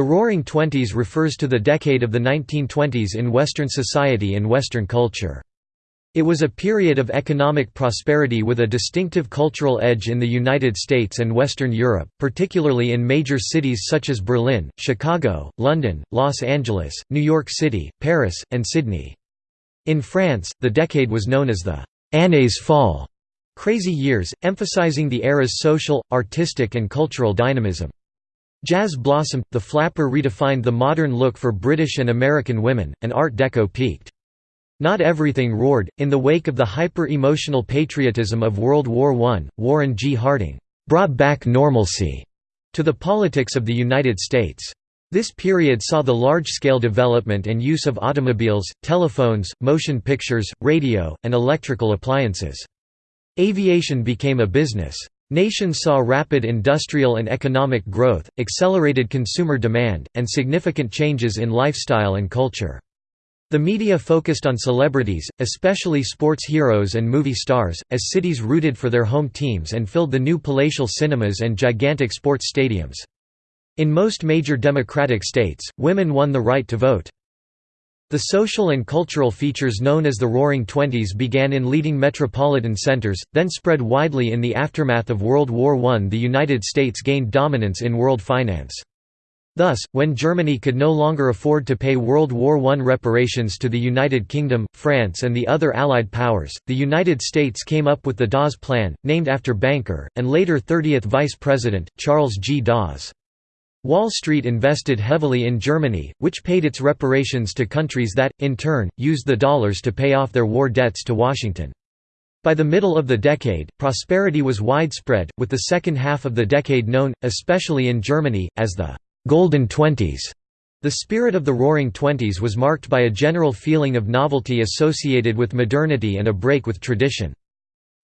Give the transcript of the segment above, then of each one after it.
The Roaring Twenties refers to the decade of the 1920s in Western society and Western culture. It was a period of economic prosperity with a distinctive cultural edge in the United States and Western Europe, particularly in major cities such as Berlin, Chicago, London, Los Angeles, New York City, Paris, and Sydney. In France, the decade was known as the «années folles» crazy years, emphasizing the era's social, artistic and cultural dynamism. Jazz blossomed, the flapper redefined the modern look for British and American women, and Art Deco peaked. Not everything roared. In the wake of the hyper emotional patriotism of World War I, Warren G. Harding brought back normalcy to the politics of the United States. This period saw the large-scale development and use of automobiles, telephones, motion pictures, radio, and electrical appliances. Aviation became a business. Nations saw rapid industrial and economic growth, accelerated consumer demand, and significant changes in lifestyle and culture. The media focused on celebrities, especially sports heroes and movie stars, as cities rooted for their home teams and filled the new palatial cinemas and gigantic sports stadiums. In most major democratic states, women won the right to vote. The social and cultural features known as the Roaring Twenties began in leading metropolitan centers, then spread widely in the aftermath of World War I. The United States gained dominance in world finance. Thus, when Germany could no longer afford to pay World War I reparations to the United Kingdom, France and the other Allied powers, the United States came up with the Dawes Plan, named after banker, and later 30th Vice President, Charles G. Dawes. Wall Street invested heavily in Germany, which paid its reparations to countries that, in turn, used the dollars to pay off their war debts to Washington. By the middle of the decade, prosperity was widespread, with the second half of the decade known, especially in Germany, as the Golden Twenties. The spirit of the Roaring Twenties was marked by a general feeling of novelty associated with modernity and a break with tradition.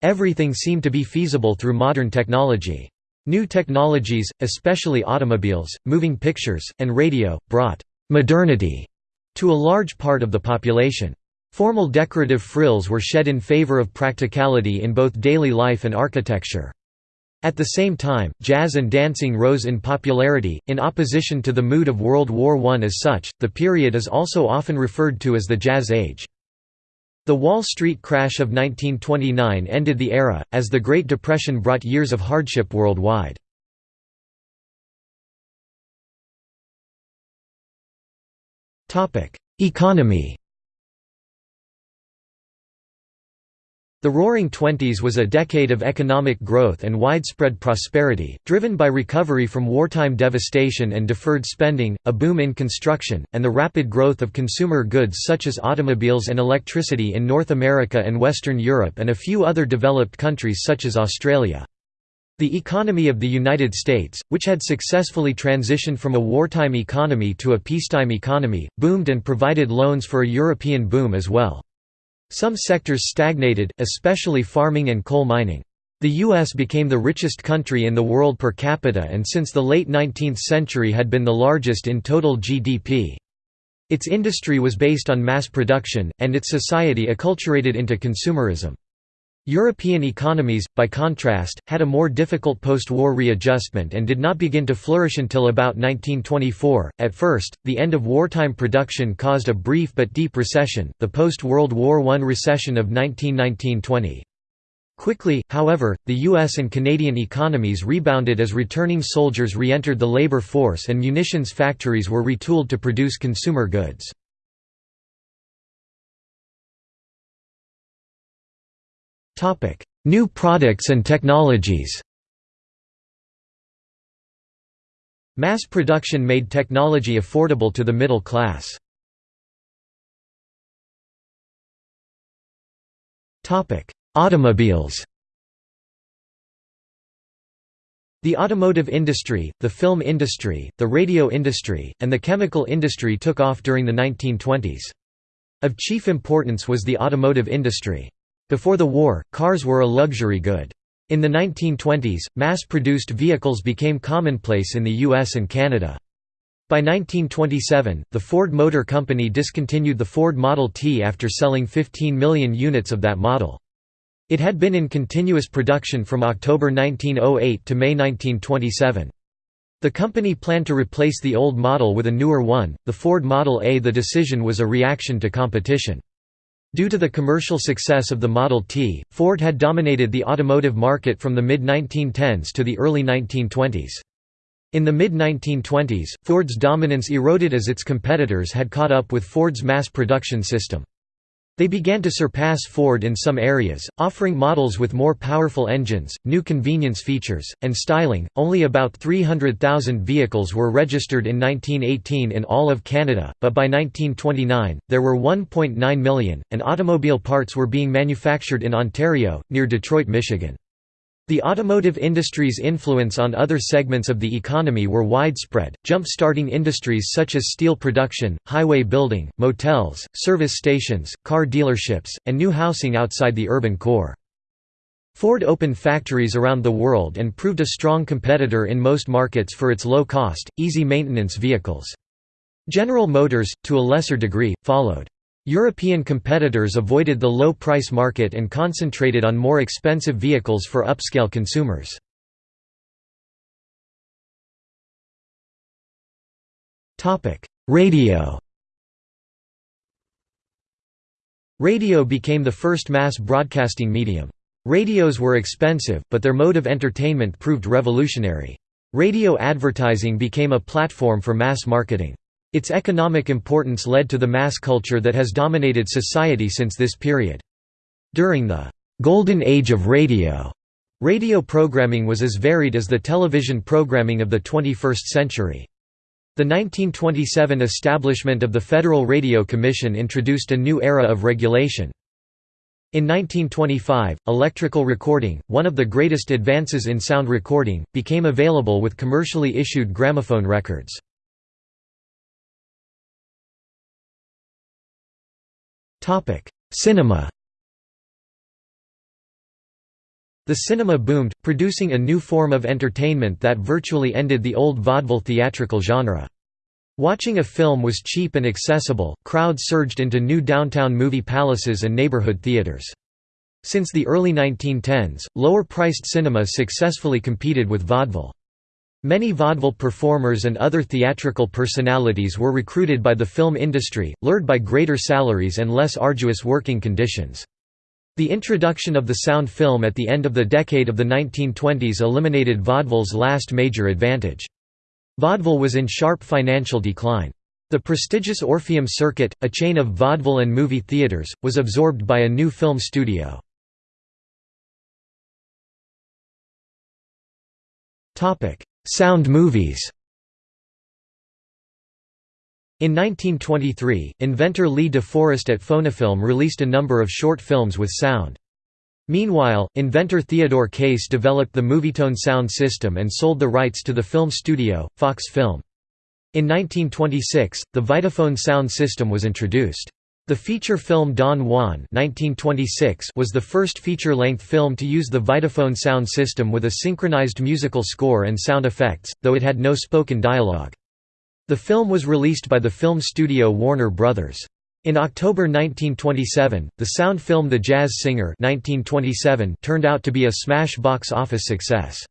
Everything seemed to be feasible through modern technology. New technologies, especially automobiles, moving pictures, and radio, brought «modernity» to a large part of the population. Formal decorative frills were shed in favor of practicality in both daily life and architecture. At the same time, jazz and dancing rose in popularity, in opposition to the mood of World War I. As such, the period is also often referred to as the Jazz Age. The Wall Street crash of 1929 ended the era, as the Great Depression brought years of hardship worldwide. Economy The Roaring Twenties was a decade of economic growth and widespread prosperity, driven by recovery from wartime devastation and deferred spending, a boom in construction, and the rapid growth of consumer goods such as automobiles and electricity in North America and Western Europe and a few other developed countries such as Australia. The economy of the United States, which had successfully transitioned from a wartime economy to a peacetime economy, boomed and provided loans for a European boom as well. Some sectors stagnated, especially farming and coal mining. The U.S. became the richest country in the world per capita and since the late 19th century had been the largest in total GDP. Its industry was based on mass production, and its society acculturated into consumerism. European economies, by contrast, had a more difficult post-war readjustment and did not begin to flourish until about 1924. At first, the end of wartime production caused a brief but deep recession, the post-World War I recession of 1919–20. Quickly, however, the U.S. and Canadian economies rebounded as returning soldiers re-entered the labor force and munitions factories were retooled to produce consumer goods. Topic: New products and technologies. Mass production made technology affordable to the middle class. Topic: Automobiles. The automotive industry, the film industry, the radio industry, and the chemical industry took off during the 1920s. Of chief importance was the automotive industry. Before the war, cars were a luxury good. In the 1920s, mass-produced vehicles became commonplace in the US and Canada. By 1927, the Ford Motor Company discontinued the Ford Model T after selling 15 million units of that model. It had been in continuous production from October 1908 to May 1927. The company planned to replace the old model with a newer one, the Ford Model A. The decision was a reaction to competition. Due to the commercial success of the Model T, Ford had dominated the automotive market from the mid-1910s to the early 1920s. In the mid-1920s, Ford's dominance eroded as its competitors had caught up with Ford's mass production system. They began to surpass Ford in some areas, offering models with more powerful engines, new convenience features, and styling. Only about 300,000 vehicles were registered in 1918 in all of Canada, but by 1929, there were 1.9 million, and automobile parts were being manufactured in Ontario, near Detroit, Michigan. The automotive industry's influence on other segments of the economy were widespread, jump-starting industries such as steel production, highway building, motels, service stations, car dealerships, and new housing outside the urban core. Ford opened factories around the world and proved a strong competitor in most markets for its low-cost, easy-maintenance vehicles. General Motors, to a lesser degree, followed. European competitors avoided the low-price market and concentrated on more expensive vehicles for upscale consumers. Radio Radio became the first mass broadcasting medium. Radios were expensive, but their mode of entertainment proved revolutionary. Radio advertising became a platform for mass marketing. Its economic importance led to the mass culture that has dominated society since this period. During the «golden age of radio», radio programming was as varied as the television programming of the 21st century. The 1927 establishment of the Federal Radio Commission introduced a new era of regulation. In 1925, electrical recording, one of the greatest advances in sound recording, became available with commercially issued gramophone records. Cinema The cinema boomed, producing a new form of entertainment that virtually ended the old vaudeville theatrical genre. Watching a film was cheap and accessible, crowds surged into new downtown movie palaces and neighborhood theaters. Since the early 1910s, lower-priced cinema successfully competed with vaudeville. Many vaudeville performers and other theatrical personalities were recruited by the film industry, lured by greater salaries and less arduous working conditions. The introduction of the sound film at the end of the decade of the 1920s eliminated vaudeville's last major advantage. Vaudeville was in sharp financial decline. The prestigious Orpheum Circuit, a chain of vaudeville and movie theaters, was absorbed by a new film studio. Sound movies In 1923, inventor Lee De Forest at Phonofilm released a number of short films with sound. Meanwhile, inventor Theodore Case developed the Movietone sound system and sold the rights to the film studio, Fox Film. In 1926, the Vitaphone sound system was introduced. The feature film Don Juan 1926 was the first feature-length film to use the Vitaphone sound system with a synchronized musical score and sound effects, though it had no spoken dialogue. The film was released by the film studio Warner Brothers. In October 1927, the sound film The Jazz Singer 1927 turned out to be a smash box office success.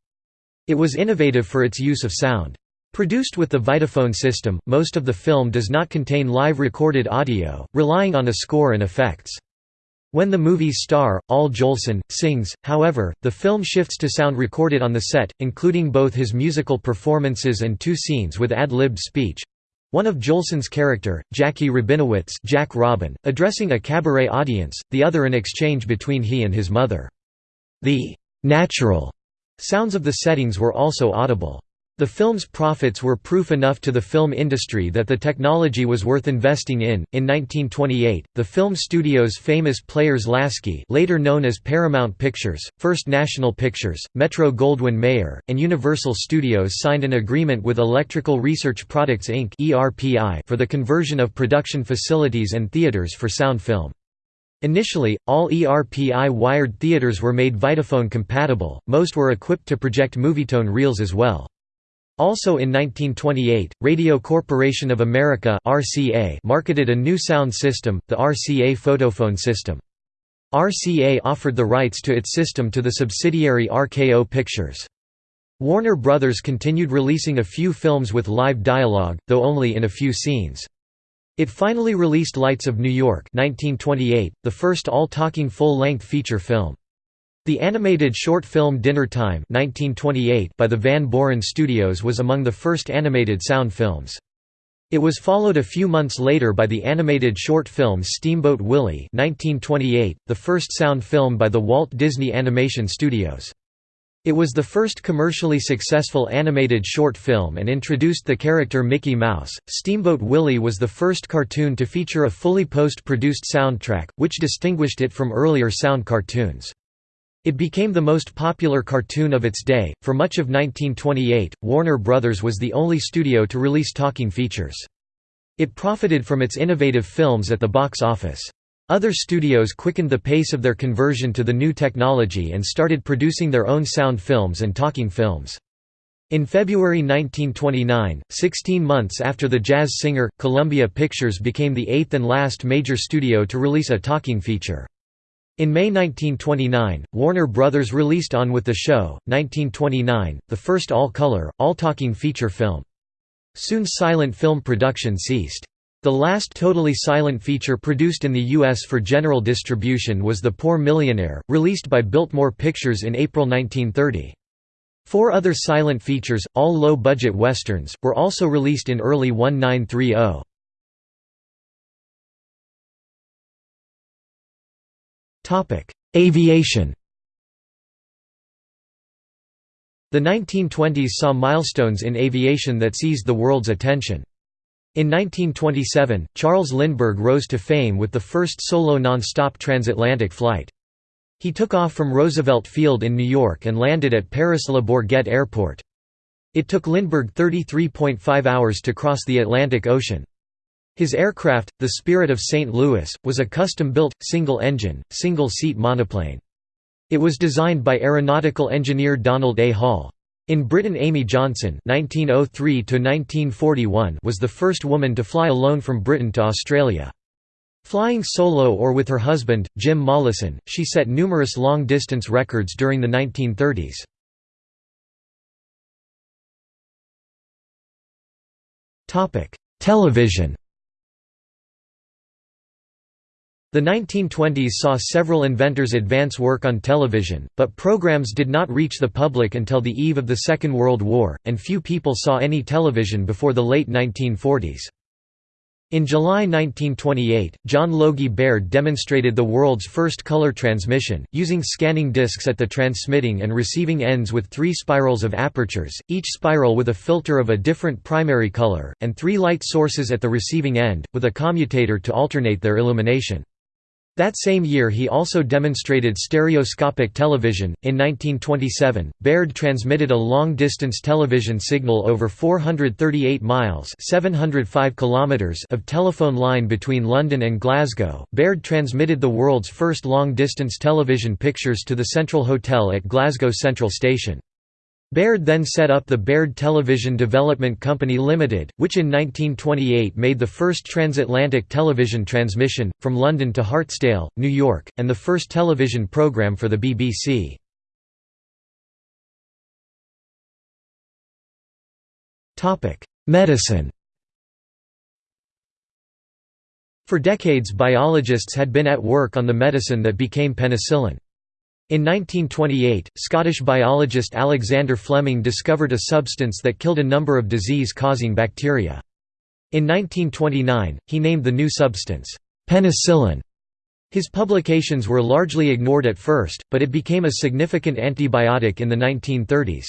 It was innovative for its use of sound. Produced with the Vitaphone system, most of the film does not contain live recorded audio, relying on a score and effects. When the movie's star, Al Jolson, sings, however, the film shifts to sound recorded on the set, including both his musical performances and two scenes with ad-libbed speech. One of Jolson's character, Jackie Rabinowitz Jack Robin, addressing a cabaret audience, the other an exchange between he and his mother. The «natural» sounds of the settings were also audible. The film's profits were proof enough to the film industry that the technology was worth investing in. In 1928, the film studio's famous Players-Lasky, later known as Paramount Pictures, First National Pictures, Metro-Goldwyn-Mayer, and Universal Studios signed an agreement with Electrical Research Products Inc. (ERPI) for the conversion of production facilities and theaters for sound film. Initially, all ERPI wired theaters were made Vitaphone compatible, most were equipped to project Movietone reels as well. Also in 1928, Radio Corporation of America (RCA) marketed a new sound system, the RCA Photophone system. RCA offered the rights to its system to the subsidiary RKO Pictures. Warner Brothers continued releasing a few films with live dialogue, though only in a few scenes. It finally released Lights of New York 1928, the first all-talking full-length feature film. The animated short film Dinner Time 1928 by the Van Beuren Studios was among the first animated sound films. It was followed a few months later by the animated short film Steamboat Willie 1928, the first sound film by the Walt Disney Animation Studios. It was the first commercially successful animated short film and introduced the character Mickey Mouse. Steamboat Willie was the first cartoon to feature a fully post-produced soundtrack, which distinguished it from earlier sound cartoons. It became the most popular cartoon of its day. For much of 1928, Warner Brothers was the only studio to release talking features. It profited from its innovative films at the box office. Other studios quickened the pace of their conversion to the new technology and started producing their own sound films and talking films. In February 1929, 16 months after The Jazz Singer, Columbia Pictures became the eighth and last major studio to release a talking feature. In May 1929, Warner Brothers released On with the Show, 1929, the first all-color, all-talking feature film. Soon silent film production ceased. The last totally silent feature produced in the U.S. for general distribution was The Poor Millionaire, released by Biltmore Pictures in April 1930. Four other silent features, all low-budget westerns, were also released in early 1930. Aviation The 1920s saw milestones in aviation that seized the world's attention. In 1927, Charles Lindbergh rose to fame with the first solo non-stop transatlantic flight. He took off from Roosevelt Field in New York and landed at Paris-Le Bourget Airport. It took Lindbergh 33.5 hours to cross the Atlantic Ocean. His aircraft, the Spirit of St. Louis, was a custom-built, single-engine, single-seat monoplane. It was designed by aeronautical engineer Donald A. Hall. In Britain Amy Johnson (1903–1941) was the first woman to fly alone from Britain to Australia. Flying solo or with her husband, Jim Mollison, she set numerous long-distance records during the 1930s. Television The 1920s saw several inventors advance work on television, but programs did not reach the public until the eve of the Second World War, and few people saw any television before the late 1940s. In July 1928, John Logie Baird demonstrated the world's first color transmission, using scanning discs at the transmitting and receiving ends with three spirals of apertures, each spiral with a filter of a different primary color, and three light sources at the receiving end, with a commutator to alternate their illumination. That same year he also demonstrated stereoscopic television. In 1927, Baird transmitted a long-distance television signal over 438 miles (705 kilometers) of telephone line between London and Glasgow. Baird transmitted the world's first long-distance television pictures to the Central Hotel at Glasgow Central Station. Baird then set up the Baird Television Development Company Limited, which in 1928 made the first transatlantic television transmission, from London to Hartsdale, New York, and the first television program for the BBC. Medicine For decades biologists had been at work on the medicine that became penicillin. In 1928, Scottish biologist Alexander Fleming discovered a substance that killed a number of disease-causing bacteria. In 1929, he named the new substance, penicillin. His publications were largely ignored at first, but it became a significant antibiotic in the 1930s.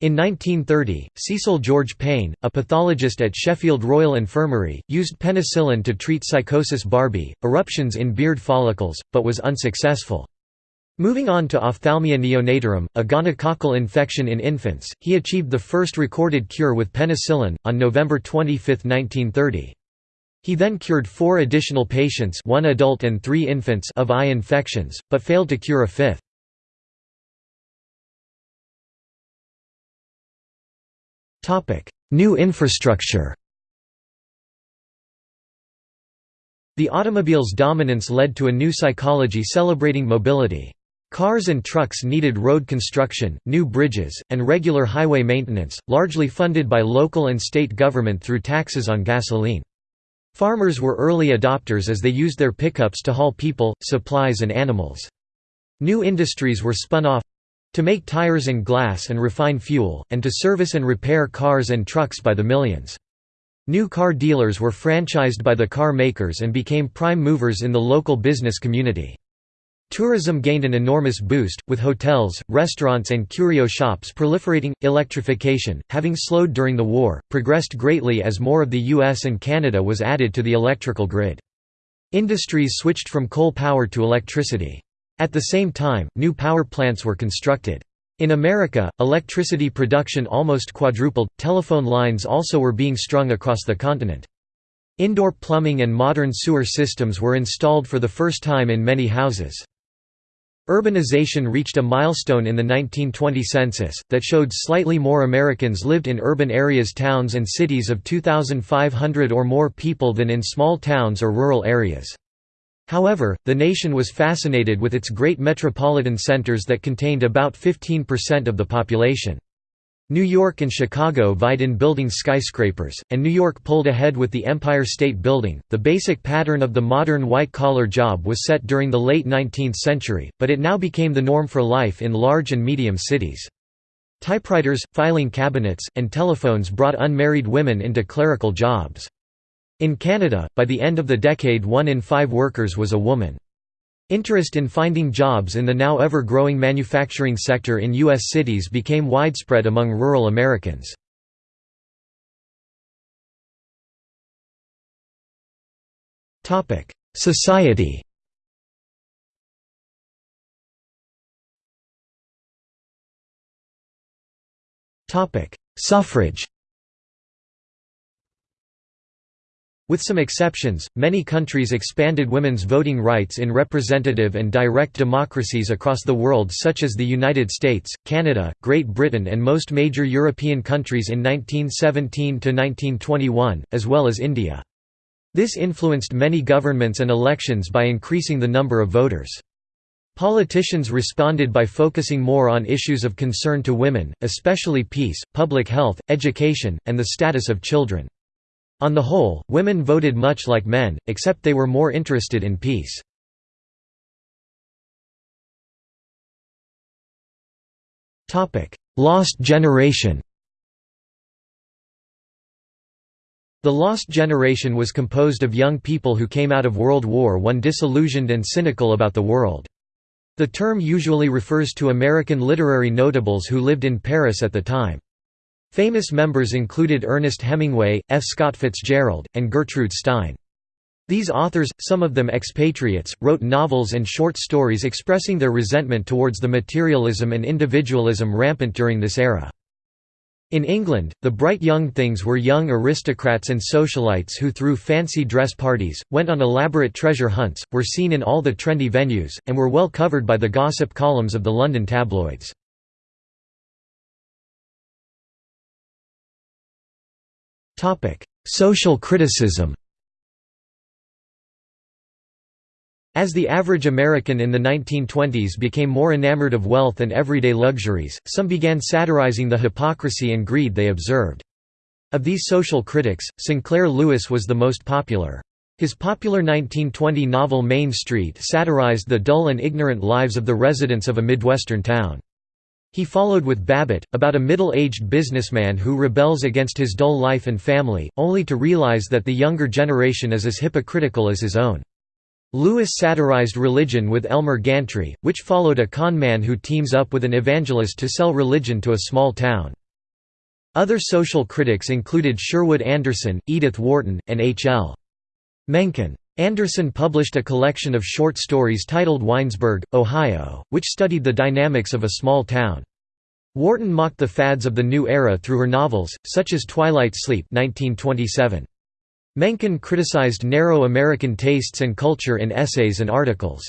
In 1930, Cecil George Payne, a pathologist at Sheffield Royal Infirmary, used penicillin to treat sycosis barbae, eruptions in beard follicles, but was unsuccessful. Moving on to ophthalmia neonatorum, a gonococcal infection in infants, he achieved the first recorded cure with penicillin, on November 25, 1930. He then cured four additional patients one adult and three infants of eye infections, but failed to cure a fifth. New infrastructure The automobile's dominance led to a new psychology celebrating mobility. Cars and trucks needed road construction, new bridges, and regular highway maintenance, largely funded by local and state government through taxes on gasoline. Farmers were early adopters as they used their pickups to haul people, supplies and animals. New industries were spun off to make tires and glass and refine fuel, and to service and repair cars and trucks by the millions. New car dealers were franchised by the car makers and became prime movers in the local business community. Tourism gained an enormous boost, with hotels, restaurants and curio shops proliferating. Electrification, having slowed during the war, progressed greatly as more of the US and Canada was added to the electrical grid. Industries switched from coal power to electricity. At the same time, new power plants were constructed. In America, electricity production almost quadrupled, telephone lines also were being strung across the continent. Indoor plumbing and modern sewer systems were installed for the first time in many houses. Urbanization reached a milestone in the 1920 census, that showed slightly more Americans lived in urban areas towns and cities of 2,500 or more people than in small towns or rural areas. However, the nation was fascinated with its great metropolitan centers that contained about 15% of the population. New York and Chicago vied in building skyscrapers, and New York pulled ahead with the Empire State Building. The basic pattern of the modern white collar job was set during the late 19th century, but it now became the norm for life in large and medium cities. Typewriters, filing cabinets, and telephones brought unmarried women into clerical jobs. In Canada, by the end of the decade one in five workers was a woman. Interest in finding jobs in the now ever-growing manufacturing sector in U.S. cities became widespread among rural Americans. Society Suffrage With some exceptions, many countries expanded women's voting rights in representative and direct democracies across the world such as the United States, Canada, Great Britain and most major European countries in 1917–1921, as well as India. This influenced many governments and elections by increasing the number of voters. Politicians responded by focusing more on issues of concern to women, especially peace, public health, education, and the status of children. On the whole, women voted much like men, except they were more interested in peace. Lost generation The Lost Generation was composed of young people who came out of World War I disillusioned and cynical about the world. The term usually refers to American literary notables who lived in Paris at the time. Famous members included Ernest Hemingway, F. Scott Fitzgerald, and Gertrude Stein. These authors, some of them expatriates, wrote novels and short stories expressing their resentment towards the materialism and individualism rampant during this era. In England, the bright young things were young aristocrats and socialites who threw fancy dress parties, went on elaborate treasure hunts, were seen in all the trendy venues, and were well covered by the gossip columns of the London tabloids. Social criticism As the average American in the 1920s became more enamored of wealth and everyday luxuries, some began satirizing the hypocrisy and greed they observed. Of these social critics, Sinclair Lewis was the most popular. His popular 1920 novel Main Street satirized the dull and ignorant lives of the residents of a Midwestern town. He followed with Babbitt, about a middle-aged businessman who rebels against his dull life and family, only to realize that the younger generation is as hypocritical as his own. Lewis satirized religion with Elmer Gantry, which followed a con man who teams up with an evangelist to sell religion to a small town. Other social critics included Sherwood Anderson, Edith Wharton, and H. L. Mencken. Anderson published a collection of short stories titled Winesburg, Ohio, which studied the dynamics of a small town. Wharton mocked the fads of the new era through her novels, such as Twilight Sleep 1927. Mencken criticized narrow American tastes and culture in essays and articles.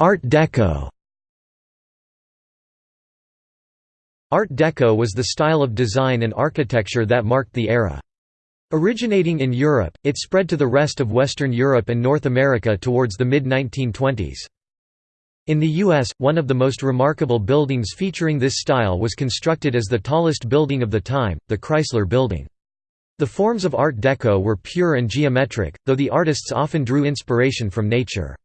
Art Deco Art Deco was the style of design and architecture that marked the era. Originating in Europe, it spread to the rest of Western Europe and North America towards the mid-1920s. In the U.S., one of the most remarkable buildings featuring this style was constructed as the tallest building of the time, the Chrysler Building. The forms of Art Deco were pure and geometric, though the artists often drew inspiration from nature.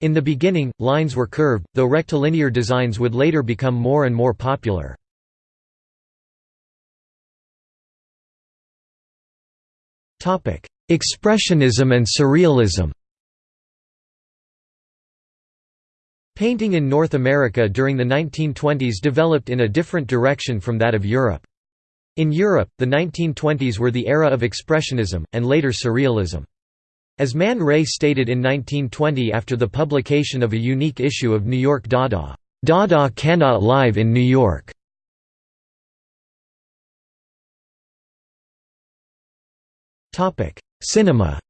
In the beginning, lines were curved, though rectilinear designs would later become more and more popular. Expressionism and Surrealism Painting in North America during the 1920s developed in a different direction from that of Europe. In Europe, the 1920s were the era of Expressionism, and later Surrealism. As Man Ray stated in 1920 after the publication of a unique issue of New York Dada, "'Dada cannot live in New York' Cinema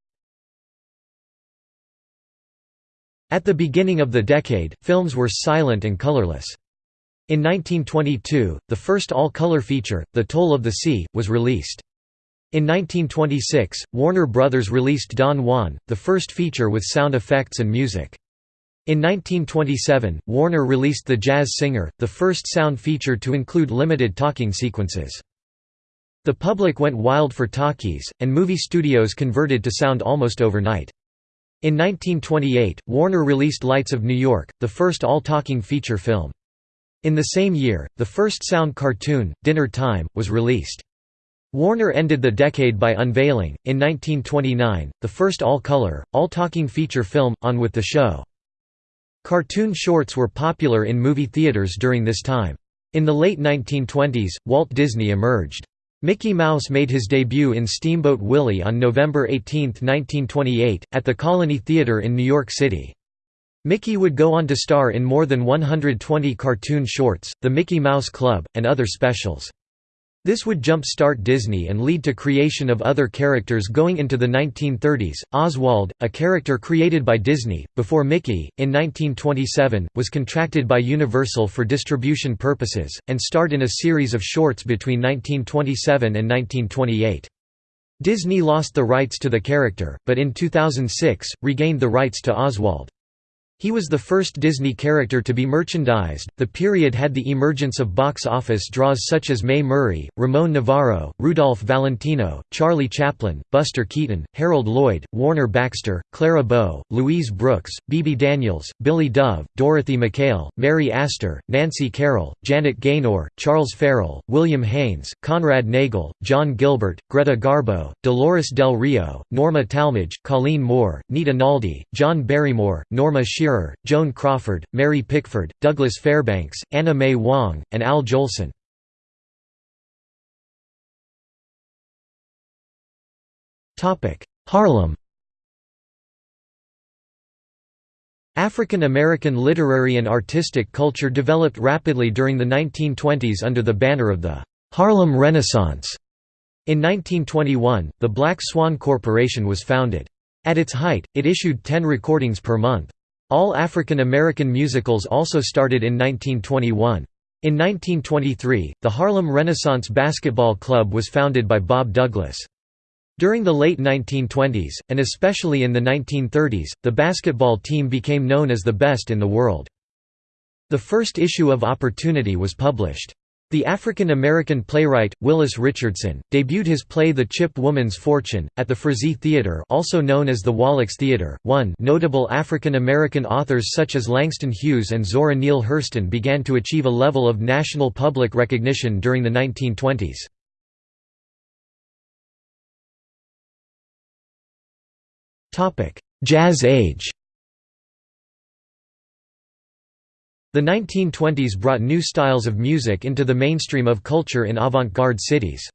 At the beginning of the decade, films were silent and colorless. In 1922, the first all-color feature, The Toll of the Sea, was released. In 1926, Warner Brothers released Don Juan, the first feature with sound effects and music. In 1927, Warner released The Jazz Singer, the first sound feature to include limited talking sequences. The public went wild for talkies, and movie studios converted to sound almost overnight. In 1928, Warner released Lights of New York, the first all-talking feature film. In the same year, the first sound cartoon, Dinner Time, was released. Warner ended the decade by unveiling, in 1929, the first all-color, all-talking feature film, On With the Show. Cartoon shorts were popular in movie theaters during this time. In the late 1920s, Walt Disney emerged. Mickey Mouse made his debut in Steamboat Willie on November 18, 1928, at the Colony Theatre in New York City. Mickey would go on to star in more than 120 cartoon shorts, The Mickey Mouse Club, and other specials. This would jump-start Disney and lead to creation of other characters going into the 1930s. Oswald, a character created by Disney, before Mickey, in 1927, was contracted by Universal for distribution purposes, and starred in a series of shorts between 1927 and 1928. Disney lost the rights to the character, but in 2006, regained the rights to Oswald. He was the first Disney character to be merchandised. The period had the emergence of box office draws such as Mae Murray, Ramon Novarro, Rudolph Valentino, Charlie Chaplin, Buster Keaton, Harold Lloyd, Warner Baxter, Clara Bow, Louise Brooks, Bebe Daniels, Billie Dove, Dorothy Mackaill, Mary Astor, Nancy Carroll, Janet Gaynor, Charles Farrell, William Haines, Conrad Nagel, John Gilbert, Greta Garbo, Dolores Del Rio, Norma Talmadge, Colleen Moore, Nita Naldi, John Barrymore, Norma Shearer Joan Crawford, Mary Pickford, Douglas Fairbanks, Anna May Wong, and Al Jolson. Harlem African American literary and artistic culture developed rapidly during the 1920s under the banner of the Harlem Renaissance. In 1921, the Black Swan Corporation was founded. At its height, it issued 10 recordings per month. All African American musicals also started in 1921. In 1923, the Harlem Renaissance Basketball Club was founded by Bob Douglas. During the late 1920s, and especially in the 1930s, the basketball team became known as the best in the world. The first issue of Opportunity was published. The African-American playwright, Willis Richardson, debuted his play The Chip Woman's Fortune, at the Frazee Theatre also known as the Wallack's Theatre. One notable African-American authors such as Langston Hughes and Zora Neale Hurston began to achieve a level of national public recognition during the 1920s. Jazz Age The 1920s brought new styles of music into the mainstream of culture in avant-garde cities.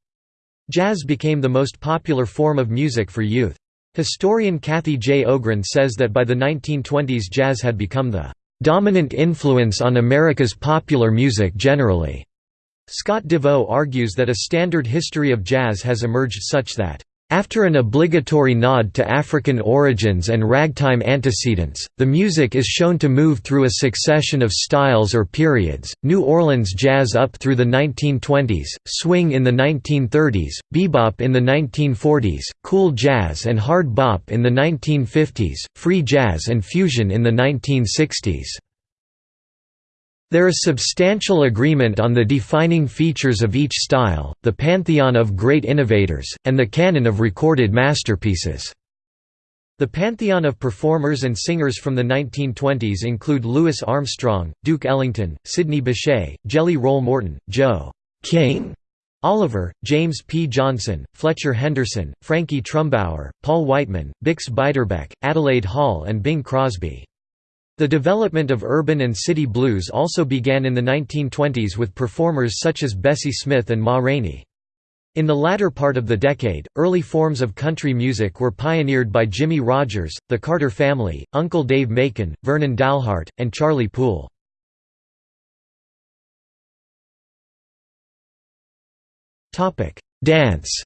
Jazz became the most popular form of music for youth. Historian Kathy J. Ogren says that by the 1920s jazz had become the "...dominant influence on America's popular music generally." Scott DeVeaux argues that a standard history of jazz has emerged such that After an obligatory nod to African origins and ragtime antecedents, the music is shown to move through a succession of styles or periods, New Orleans jazz up through the 1920s, swing in the 1930s, bebop in the 1940s, cool jazz and hard bop in the 1950s, free jazz and fusion in the 1960s. There is substantial agreement on the defining features of each style, the pantheon of great innovators, and the canon of recorded masterpieces. The pantheon of performers and singers from the 1920s include Louis Armstrong, Duke Ellington, Sidney Bechet, Jelly Roll Morton, Joe King Oliver, James P. Johnson, Fletcher Henderson, Frankie Trumbauer, Paul Whiteman, Bix Beiderbecke, Adelaide Hall and Bing Crosby. The development of urban and city blues also began in the 1920s with performers such as Bessie Smith and Ma Rainey. In the latter part of the decade, early forms of country music were pioneered by Jimmie Rodgers, the Carter Family, Uncle Dave Macon, Vernon Dalhart, and Charlie Poole. Dance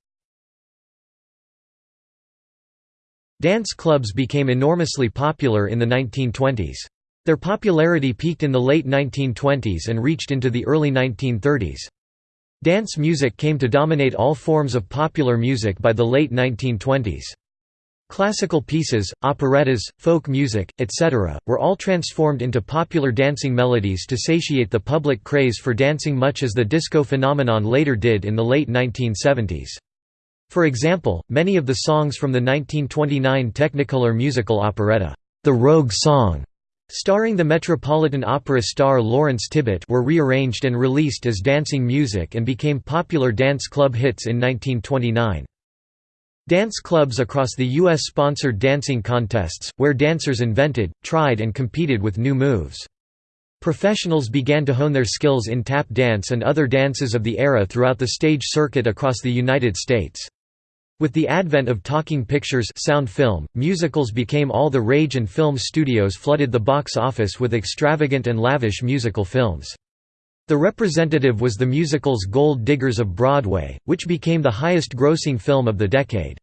Dance clubs became enormously popular in the 1920s. Their popularity peaked in the late 1920s and reached into the early 1930s. Dance music came to dominate all forms of popular music by the late 1920s. Classical pieces, operettas, folk music, etc., were all transformed into popular dancing melodies to satiate the public craze for dancing much as the disco phenomenon later did in the late 1970s. For example, many of the songs from the 1929 Technicolor musical operetta, The Rogue Song, starring the Metropolitan Opera star Lawrence Tibbett were rearranged and released as dancing music and became popular dance club hits in 1929. Dance clubs across the U.S. sponsored dancing contests, where dancers invented, tried and competed with new moves. Professionals began to hone their skills in tap dance and other dances of the era throughout the stage circuit across the United States. With the advent of talking pictures sound film, musicals became all the rage and film studios flooded the box office with extravagant and lavish musical films. The representative was the musical's Gold Diggers of Broadway, which became the highest-grossing film of the decade.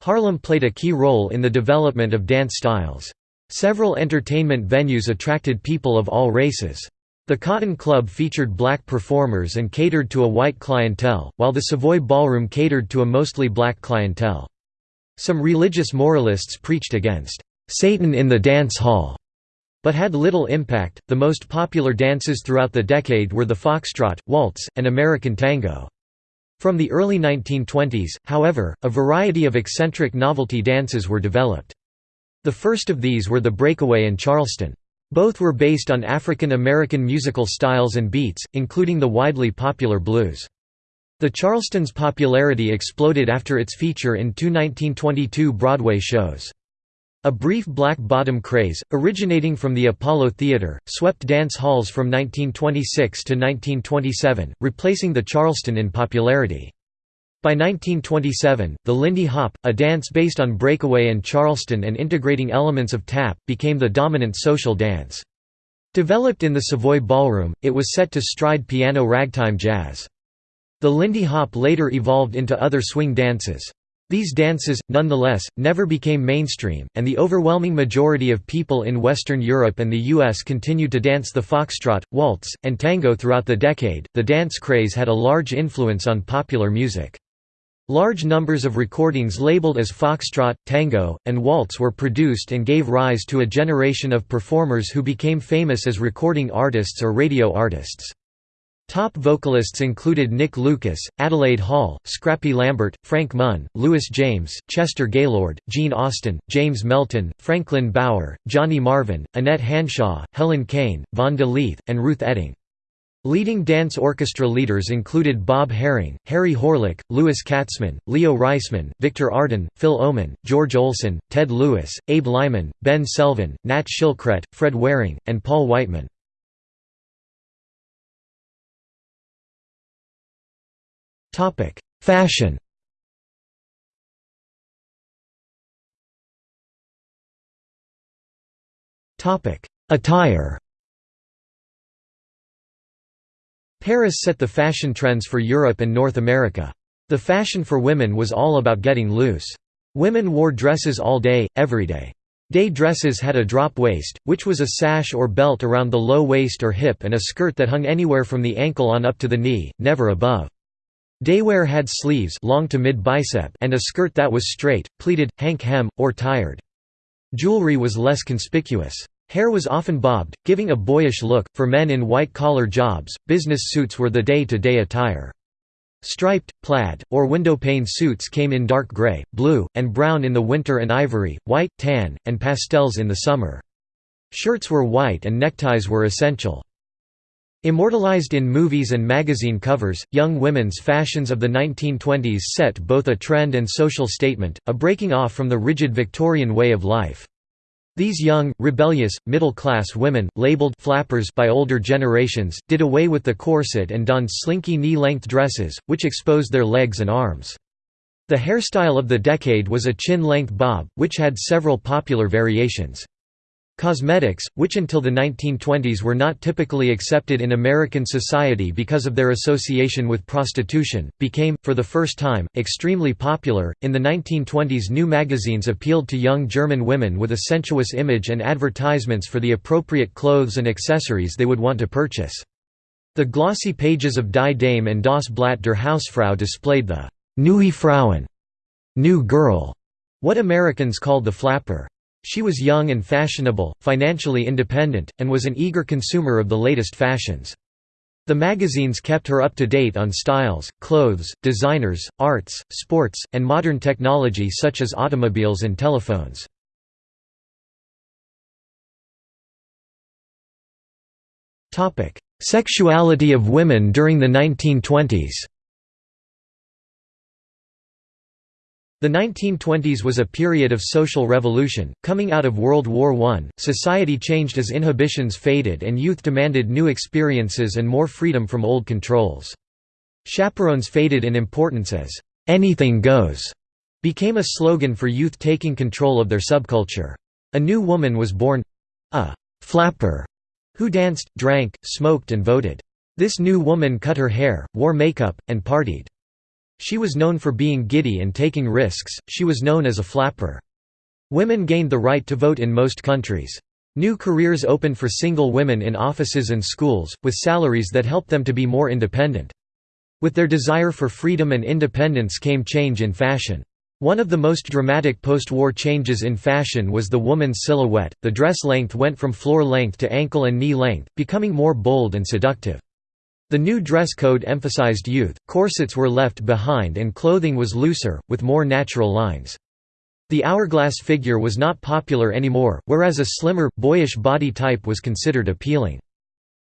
Harlem played a key role in the development of dance styles. Several entertainment venues attracted people of all races. The Cotton Club featured black performers and catered to a white clientele, while the Savoy Ballroom catered to a mostly black clientele. Some religious moralists preached against Satan in the dance hall, but had little impact. The most popular dances throughout the decade were the foxtrot, waltz, and American tango. From the early 1920s, however, a variety of eccentric novelty dances were developed. The first of these were the breakaway and Charleston. Both were based on African American musical styles and beats, including the widely popular blues. The Charleston's popularity exploded after its feature in two 1922 Broadway shows. A brief black bottom craze, originating from the Apollo Theater, swept dance halls from 1926 to 1927, replacing the Charleston in popularity. By 1927, the Lindy Hop, a dance based on breakaway and Charleston and integrating elements of tap, became the dominant social dance. Developed in the Savoy Ballroom, it was set to stride piano ragtime jazz. The Lindy Hop later evolved into other swing dances. These dances, nonetheless, never became mainstream, and the overwhelming majority of people in Western Europe and the US continued to dance the foxtrot, waltz, and tango throughout the decade. The dance craze had a large influence on popular music. Large numbers of recordings labeled as foxtrot, tango, and waltz were produced and gave rise to a generation of performers who became famous as recording artists or radio artists. Top vocalists included Nick Lucas, Adelaide Hall, Scrappy Lambert, Frank Munn, Lewis James, Chester Gaylord, Gene Austin, James Melton, Franklin Bauer, Johnny Marvin, Annette Hanshaw, Helen Kane, Vaughn De Leath, and Ruth Etting. Leading dance orchestra leaders included Bob Haring, Harry Horlick, Louis Katzman, Leo Reisman, Victor Arden, Phil Ohman, George Olsen, Ted Lewis, Abe Lyman, Ben Selvin, Nat Shilkret, Fred Waring, and Paul Whiteman. Fashion Attire Paris set the fashion trends for Europe and North America. The fashion for women was all about getting loose. Women wore dresses all day, every day. Day dresses had a drop waist, which was a sash or belt around the low waist or hip and a skirt that hung anywhere from the ankle on up to the knee, never above. Daywear had sleeves long to mid-bicep and a skirt that was straight, pleated, hank hem, or tired. Jewelry was less conspicuous. Hair was often bobbed, giving a boyish look. For men in white-collar jobs, business suits were the day-to-day -day attire. Striped, plaid, or windowpane suits came in dark gray, blue, and brown in the winter and ivory, white, tan, and pastels in the summer. Shirts were white and neckties were essential. Immortalized in movies and magazine covers, young women's fashions of the 1920s set both a trend and social statement, a breaking off from the rigid Victorian way of life. These young, rebellious, middle-class women, labeled flappers by older generations, did away with the corset and donned slinky knee-length dresses, which exposed their legs and arms. The hairstyle of the decade was a chin-length bob, which had several popular variations. Cosmetics, which until the 1920s were not typically accepted in American society because of their association with prostitution, became, for the first time, extremely popular. In the 1920s, new magazines appealed to young German women with a sensuous image and advertisements for the appropriate clothes and accessories they would want to purchase. The glossy pages of Die Dame and Das Blatt der Hausfrau displayed the Neue Frauen, new girl, what Americans called the flapper. She was young and fashionable, financially independent, and was an eager consumer of the latest fashions. The magazines kept her up to date on styles, clothes, designers, arts, sports, and modern technology such as automobiles and telephones. Sexuality of women during the 1920s The 1920s was a period of social revolution. Coming out of World War I, society changed as inhibitions faded and youth demanded new experiences and more freedom from old controls. Chaperones faded in importance as, anything goes, became a slogan for youth taking control of their subculture. A new woman was born a flapper who danced, drank, smoked, and voted. This new woman cut her hair, wore makeup, and partied. She was known for being giddy and taking risks, she was known as a flapper. Women gained the right to vote in most countries. New careers opened for single women in offices and schools, with salaries that helped them to be more independent. With their desire for freedom and independence came change in fashion. One of the most dramatic post-war changes in fashion was the woman's silhouette, the dress length went from floor length to ankle and knee length, becoming more bold and seductive. The new dress code emphasized youth, corsets were left behind and clothing was looser, with more natural lines. The hourglass figure was not popular anymore, whereas a slimmer, boyish body type was considered appealing.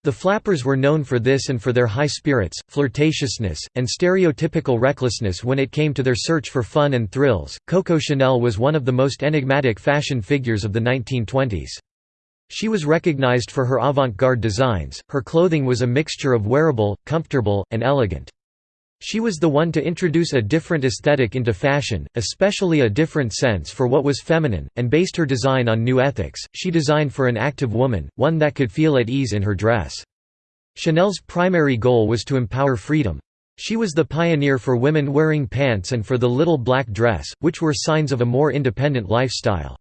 The flappers were known for this and for their high spirits, flirtatiousness, and stereotypical recklessness when it came to their search for fun and thrills. Coco Chanel was one of the most enigmatic fashion figures of the 1920s. She was recognized for her avant-garde designs, her clothing was a mixture of wearable, comfortable, and elegant. She was the one to introduce a different aesthetic into fashion, especially a different sense for what was feminine, and based her design on new ethics. She designed for an active woman, one that could feel at ease in her dress. Chanel's primary goal was to empower freedom. She was the pioneer for women wearing pants and for the little black dress, which were signs of a more independent lifestyle.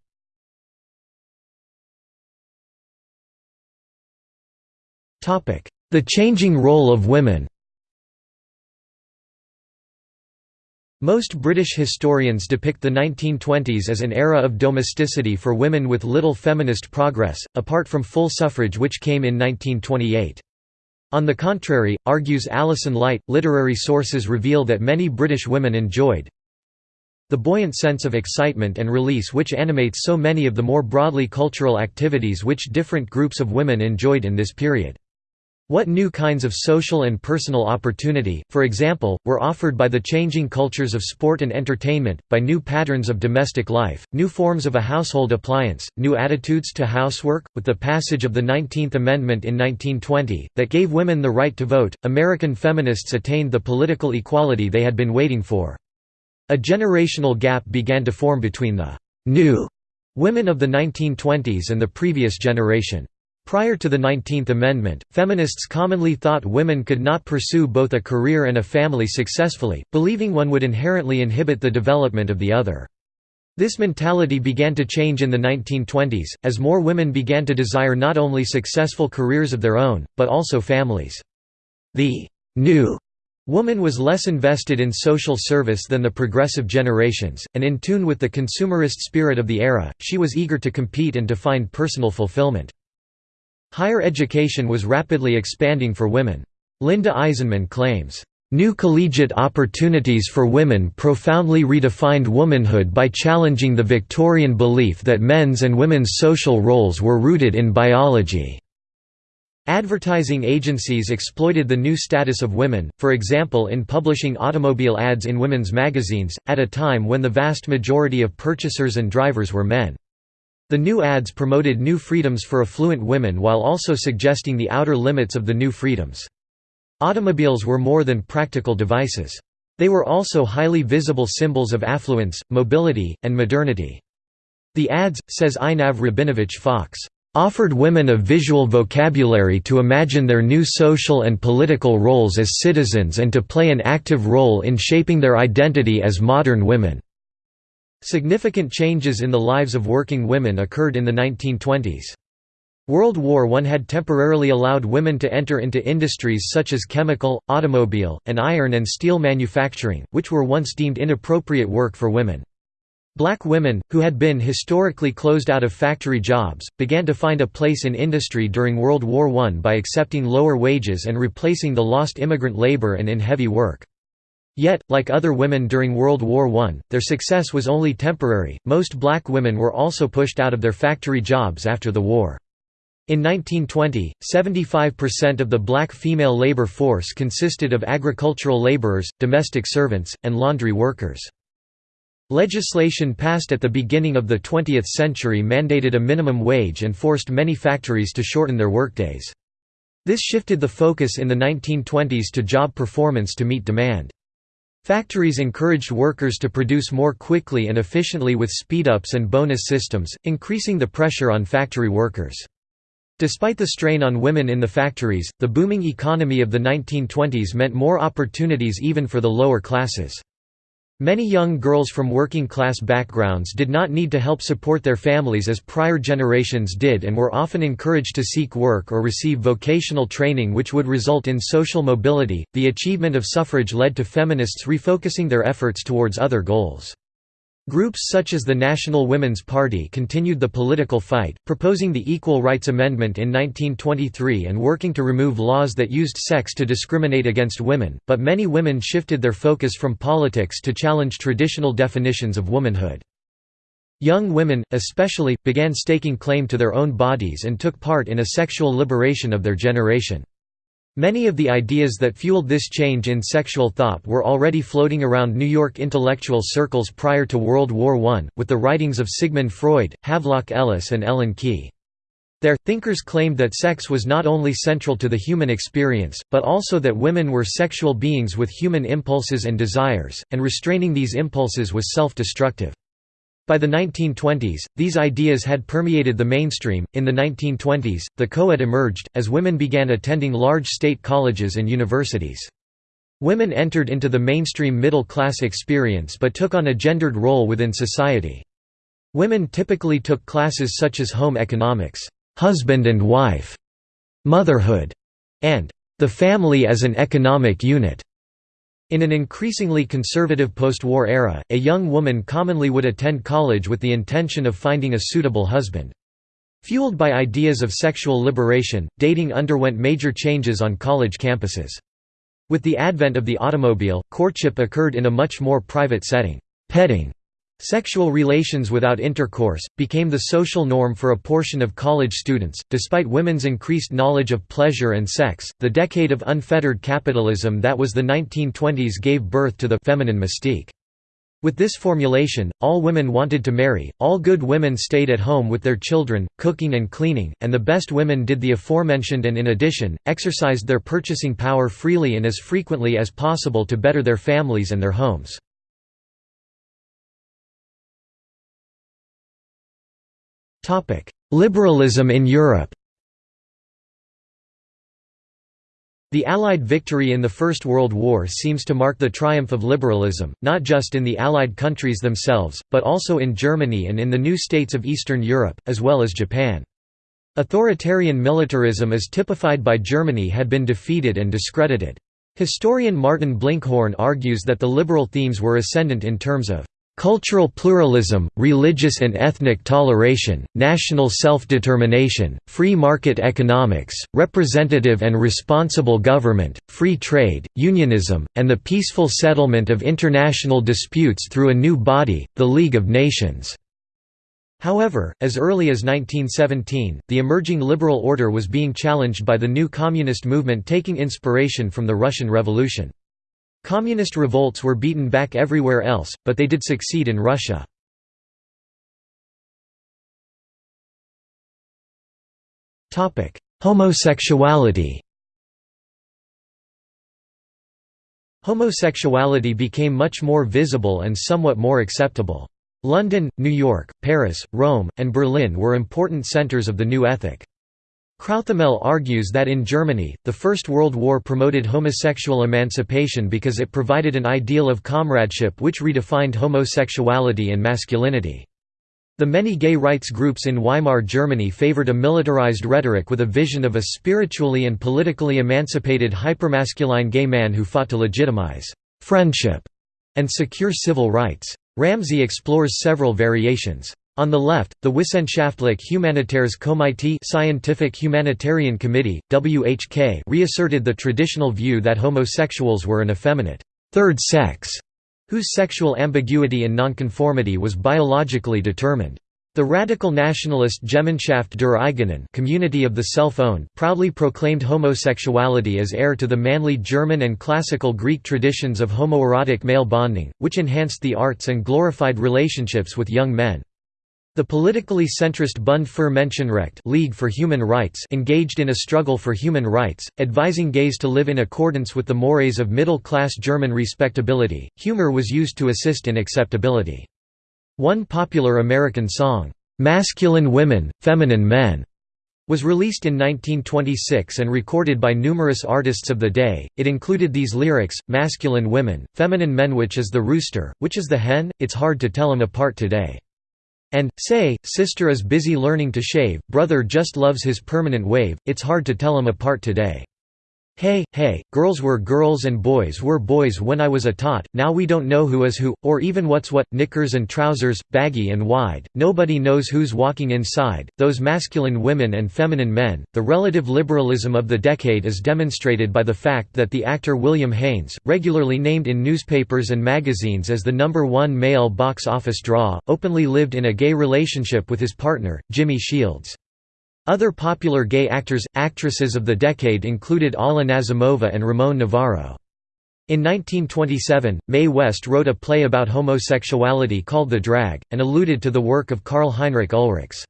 The changing role of women Most British historians depict the 1920s as an era of domesticity for women with little feminist progress, apart from full suffrage which came in 1928. On the contrary, argues Alison Light, literary sources reveal that many British women enjoyed the buoyant sense of excitement and release which animates so many of the more broadly cultural activities which different groups of women enjoyed in this period. What new kinds of social and personal opportunity, for example, were offered by the changing cultures of sport and entertainment, by new patterns of domestic life, new forms of a household appliance, new attitudes to housework? With the passage of the 19th Amendment in 1920, that gave women the right to vote, American feminists attained the political equality they had been waiting for. A generational gap began to form between the new women of the 1920s and the previous generation. Prior to the Nineteenth Amendment, feminists commonly thought women could not pursue both a career and a family successfully, believing one would inherently inhibit the development of the other. This mentality began to change in the 1920s, as more women began to desire not only successful careers of their own, but also families. The new woman was less invested in social service than the progressive generations, and in tune with the consumerist spirit of the era, she was eager to compete and to find personal fulfillment. Higher education was rapidly expanding for women. Linda Eisenmann claims, "...new collegiate opportunities for women profoundly redefined womanhood by challenging the Victorian belief that men's and women's social roles were rooted in biology." Advertising agencies exploited the new status of women, for example in publishing automobile ads in women's magazines, at a time when the vast majority of purchasers and drivers were men. The new ads promoted new freedoms for affluent women while also suggesting the outer limits of the new freedoms. Automobiles were more than practical devices. They were also highly visible symbols of affluence, mobility, and modernity. The ads, says Einav Rabinovich Fox, offered women a visual vocabulary to imagine their new social and political roles as citizens and to play an active role in shaping their identity as modern women. Significant changes in the lives of working women occurred in the 1920s. World War I had temporarily allowed women to enter into industries such as chemical, automobile, and iron and steel manufacturing, which were once deemed inappropriate work for women. Black women, who had been historically closed out of factory jobs, began to find a place in industry during World War I by accepting lower wages and replacing the lost immigrant labor and in heavy work. Yet, like other women during World War I, their success was only temporary. Most black women were also pushed out of their factory jobs after the war. In 1920, 75% of the black female labor force consisted of agricultural laborers, domestic servants, and laundry workers. Legislation passed at the beginning of the 20th century mandated a minimum wage and forced many factories to shorten their workdays. This shifted the focus in the 1920s to job performance to meet demand. Factories encouraged workers to produce more quickly and efficiently with speed-ups and bonus systems, increasing the pressure on factory workers. Despite the strain on women in the factories, the booming economy of the 1920s meant more opportunities even for the lower classes. Many young girls from working-class backgrounds did not need to help support their families as prior generations did and were often encouraged to seek work or receive vocational training which would result in social mobility. The achievement of suffrage led to feminists refocusing their efforts towards other goals. Groups such as the National Women's Party continued the political fight, proposing the Equal Rights Amendment in 1923 and working to remove laws that used sex to discriminate against women, but many women shifted their focus from politics to challenge traditional definitions of womanhood. Young women, especially, began staking claim to their own bodies and took part in a sexual liberation of their generation. Many of the ideas that fueled this change in sexual thought were already floating around New York intellectual circles prior to World War I, with the writings of Sigmund Freud, Havelock Ellis and Ellen Key. Their thinkers claimed that sex was not only central to the human experience, but also that women were sexual beings with human impulses and desires, and restraining these impulses was self-destructive. By the 1920s, these ideas had permeated the mainstream. In the 1920s, the co-ed emerged, as women began attending large state colleges and universities. Women entered into the mainstream middle-class experience but took on a gendered role within society. Women typically took classes such as home economics, husband and wife, motherhood, and the family as an economic unit. In an increasingly conservative post-war era, a young woman commonly would attend college with the intention of finding a suitable husband. Fueled by ideas of sexual liberation, dating underwent major changes on college campuses. With the advent of the automobile, courtship occurred in a much more private setting. Petting Sexual relations without intercourse, became the social norm for a portion of college students. Despite women's increased knowledge of pleasure and sex, the decade of unfettered capitalism that was the 1920s gave birth to the feminine mystique. With this formulation, all women wanted to marry, all good women stayed at home with their children, cooking and cleaning, and the best women did the aforementioned and in addition, exercised their purchasing power freely and as frequently as possible to better their families and their homes. Topic: Liberalism in Europe. The Allied victory in the First World War seems to mark the triumph of liberalism, not just in the Allied countries themselves, but also in Germany and in the new states of Eastern Europe, as well as Japan. Authoritarian militarism as typified by Germany had been defeated and discredited. Historian Martin Blinkhorn argues that the liberal themes were ascendant in terms of Cultural pluralism, religious and ethnic toleration, national self-determination, free market economics, representative and responsible government, free trade, unionism, and the peaceful settlement of international disputes through a new body, the League of Nations. However, as early as 1917, the emerging liberal order was being challenged by the new communist movement taking inspiration from the Russian Revolution. Communist revolts were beaten back everywhere else, but they did succeed in Russia. Homosexuality Homosexuality became much more visible and somewhat more acceptable. London, New York, Paris, Rome, and Berlin were important centres of the new ethic. Crouthamel argues that in Germany, the First World War promoted homosexual emancipation because it provided an ideal of comradeship which redefined homosexuality and masculinity. The many gay rights groups in Weimar Germany favored a militarized rhetoric with a vision of a spiritually and politically emancipated hypermasculine gay man who fought to legitimize «friendship» and secure civil rights. Ramsey explores several variations. On the left, the Wissenschaftlich Humanitaires Komitee Scientific Humanitarian Committee, WHK reasserted the traditional view that homosexuals were an effeminate third sex, whose sexual ambiguity and nonconformity was biologically determined. The radical nationalist Gemeinschaft der Eigenen community of the self-owned proudly proclaimed homosexuality as heir to the manly German and classical Greek traditions of homoerotic male bonding, which enhanced the arts and glorified relationships with young men. The politically centrist Bund für Menschenrecht League for Human Rights engaged in a struggle for human rights, advising gays to live in accordance with the mores of middle-class German respectability. Humor was used to assist in acceptability. One popular American song, "'Masculine Women, Feminine Men' was released in 1926 and recorded by numerous artists of the day. It included these lyrics, masculine women, feminine men which is the rooster, which is the hen, it's hard to tell 'em apart today. And, say, sister is busy learning to shave, brother just loves his permanent wave, it's hard to tell 'em apart today. Hey, hey, girls were girls and boys were boys when I was a tot, now we don't know who is who, or even what's what, knickers and trousers, baggy and wide, nobody knows who's walking inside, those masculine women and feminine men. The relative liberalism of the decade is demonstrated by the fact that the actor William Haines, regularly named in newspapers and magazines as the number one male box office draw, openly lived in a gay relationship with his partner, Jimmy Shields. Other popular gay actors, actresses of the decade included Alla Nazimova and Ramon Novarro. In 1927, Mae West wrote a play about homosexuality called The Drag, and alluded to the work of Karl Heinrich Ulrichs.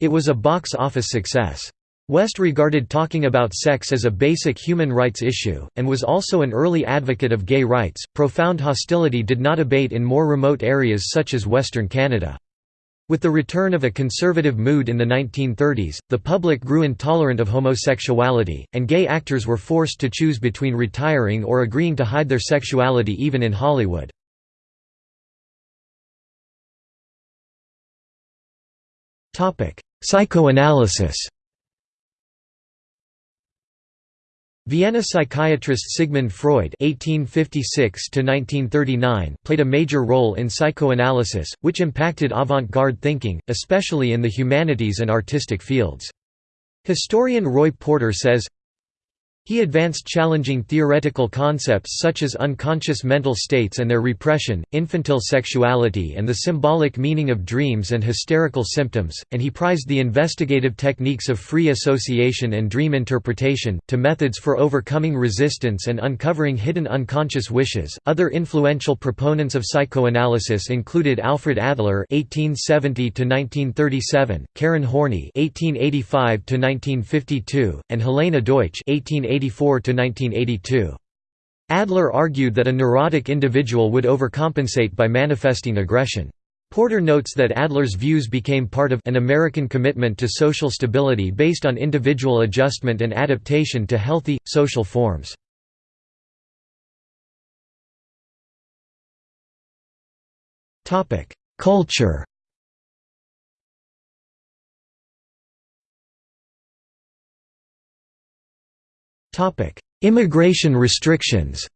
It was a box office success. West regarded talking about sex as a basic human rights issue, and was also an early advocate of gay rights. Profound hostility did not abate in more remote areas such as Western Canada. With the return of a conservative mood in the 1930s, the public grew intolerant of homosexuality, and gay actors were forced to choose between retiring or agreeing to hide their sexuality even in Hollywood. Psychoanalysis Vienna psychiatrist Sigmund Freud (1856–1939) played a major role in psychoanalysis, which impacted avant-garde thinking, especially in the humanities and artistic fields. Historian Roy Porter says, he advanced challenging theoretical concepts such as unconscious mental states and their repression, infantile sexuality and the symbolic meaning of dreams and hysterical symptoms, and he prized the investigative techniques of free association and dream interpretation, to methods for overcoming resistance and uncovering hidden unconscious wishes. Other influential proponents of psychoanalysis included Alfred Adler (1870–1937), Karen Horney (1885–1952), and Helena Deutsch (1880 1984–1982. Adler argued that a neurotic individual would overcompensate by manifesting aggression. Porter notes that Adler's views became part of an American commitment to social stability based on individual adjustment and adaptation to healthy, social forms. Culture Immigration restrictions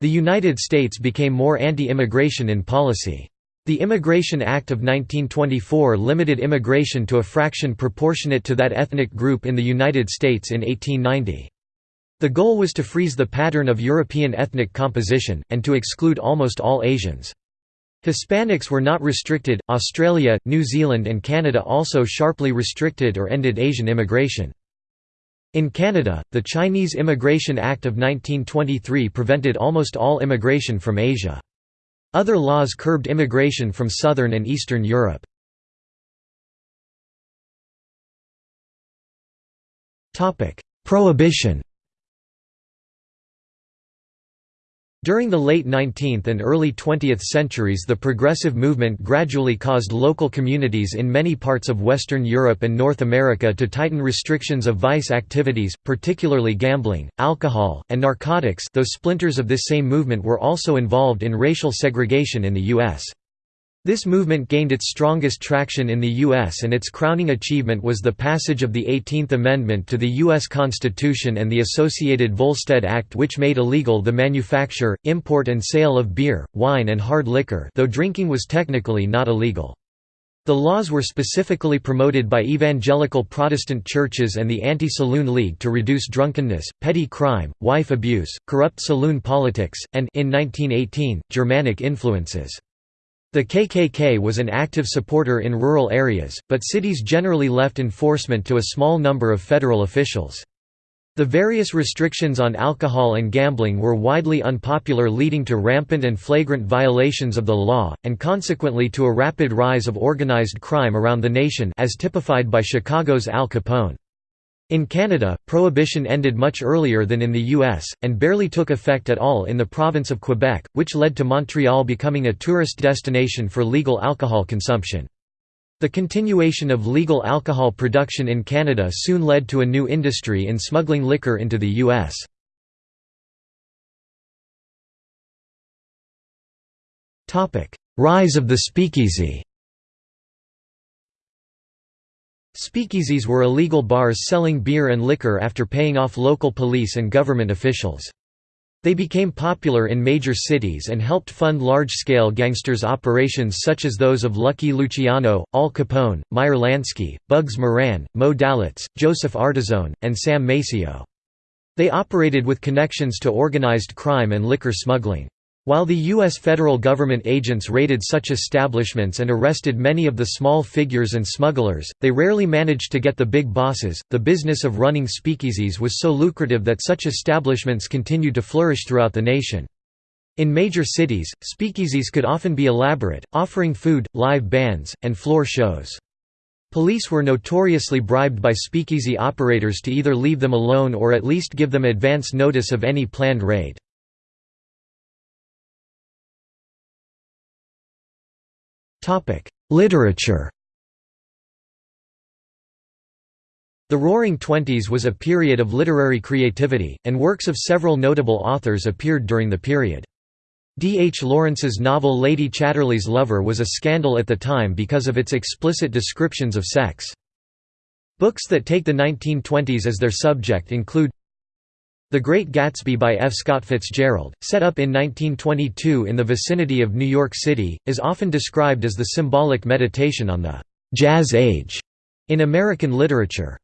The United States became more anti-immigration in policy. The Immigration Act of 1924 limited immigration to a fraction proportionate to that ethnic group in the United States in 1890. The goal was to freeze the pattern of European ethnic composition, and to exclude almost all Asians. Hispanics were not restricted, Australia, New Zealand and Canada also sharply restricted or ended Asian immigration. In Canada, the Chinese Immigration Act of 1923 prevented almost all immigration from Asia. Other laws curbed immigration from southern and eastern Europe. Prohibition During the late 19th and early 20th centuries the progressive movement gradually caused local communities in many parts of Western Europe and North America to tighten restrictions of vice activities, particularly gambling, alcohol, and narcotics though splinters of this same movement were also involved in racial segregation in the U.S. This movement gained its strongest traction in the U.S. and its crowning achievement was the passage of the 18th Amendment to the U.S. Constitution and the associated Volstead Act which made illegal the manufacture, import and sale of beer, wine and hard liquor though drinking was technically not illegal. The laws were specifically promoted by evangelical Protestant churches and the Anti-Saloon League to reduce drunkenness, petty crime, wife abuse, corrupt saloon politics, and in 1918, Germanic influences. The KKK was an active supporter in rural areas, but cities generally left enforcement to a small number of federal officials. The various restrictions on alcohol and gambling were widely unpopular leading to rampant and flagrant violations of the law, and consequently to a rapid rise of organized crime around the nation as typified by Chicago's Al Capone. In Canada, prohibition ended much earlier than in the US, and barely took effect at all in the province of Quebec, which led to Montreal becoming a tourist destination for legal alcohol consumption. The continuation of legal alcohol production in Canada soon led to a new industry in smuggling liquor into the U.S. Rise of the speakeasy Speakeasies were illegal bars selling beer and liquor after paying off local police and government officials. They became popular in major cities and helped fund large-scale gangsters' operations such as those of Lucky Luciano, Al Capone, Meyer Lansky, Bugs Moran, Moe Dalitz, Joseph Ardizzone, and Sam Maceo. They operated with connections to organized crime and liquor smuggling. While the U.S. federal government agents raided such establishments and arrested many of the small figures and smugglers, they rarely managed to get the big bosses. The business of running speakeasies was so lucrative that such establishments continued to flourish throughout the nation. In major cities, speakeasies could often be elaborate, offering food, live bands, and floor shows. Police were notoriously bribed by speakeasy operators to either leave them alone or at least give them advance notice of any planned raid. Literature The Roaring Twenties was a period of literary creativity, and works of several notable authors appeared during the period. D. H. Lawrence's novel Lady Chatterley's Lover was a scandal at the time because of its explicit descriptions of sex. Books that take the 1920s as their subject include the Great Gatsby by F. Scott Fitzgerald, set up in 1922 in the vicinity of New York City, is often described as the symbolic meditation on the «jazz age» in American literature.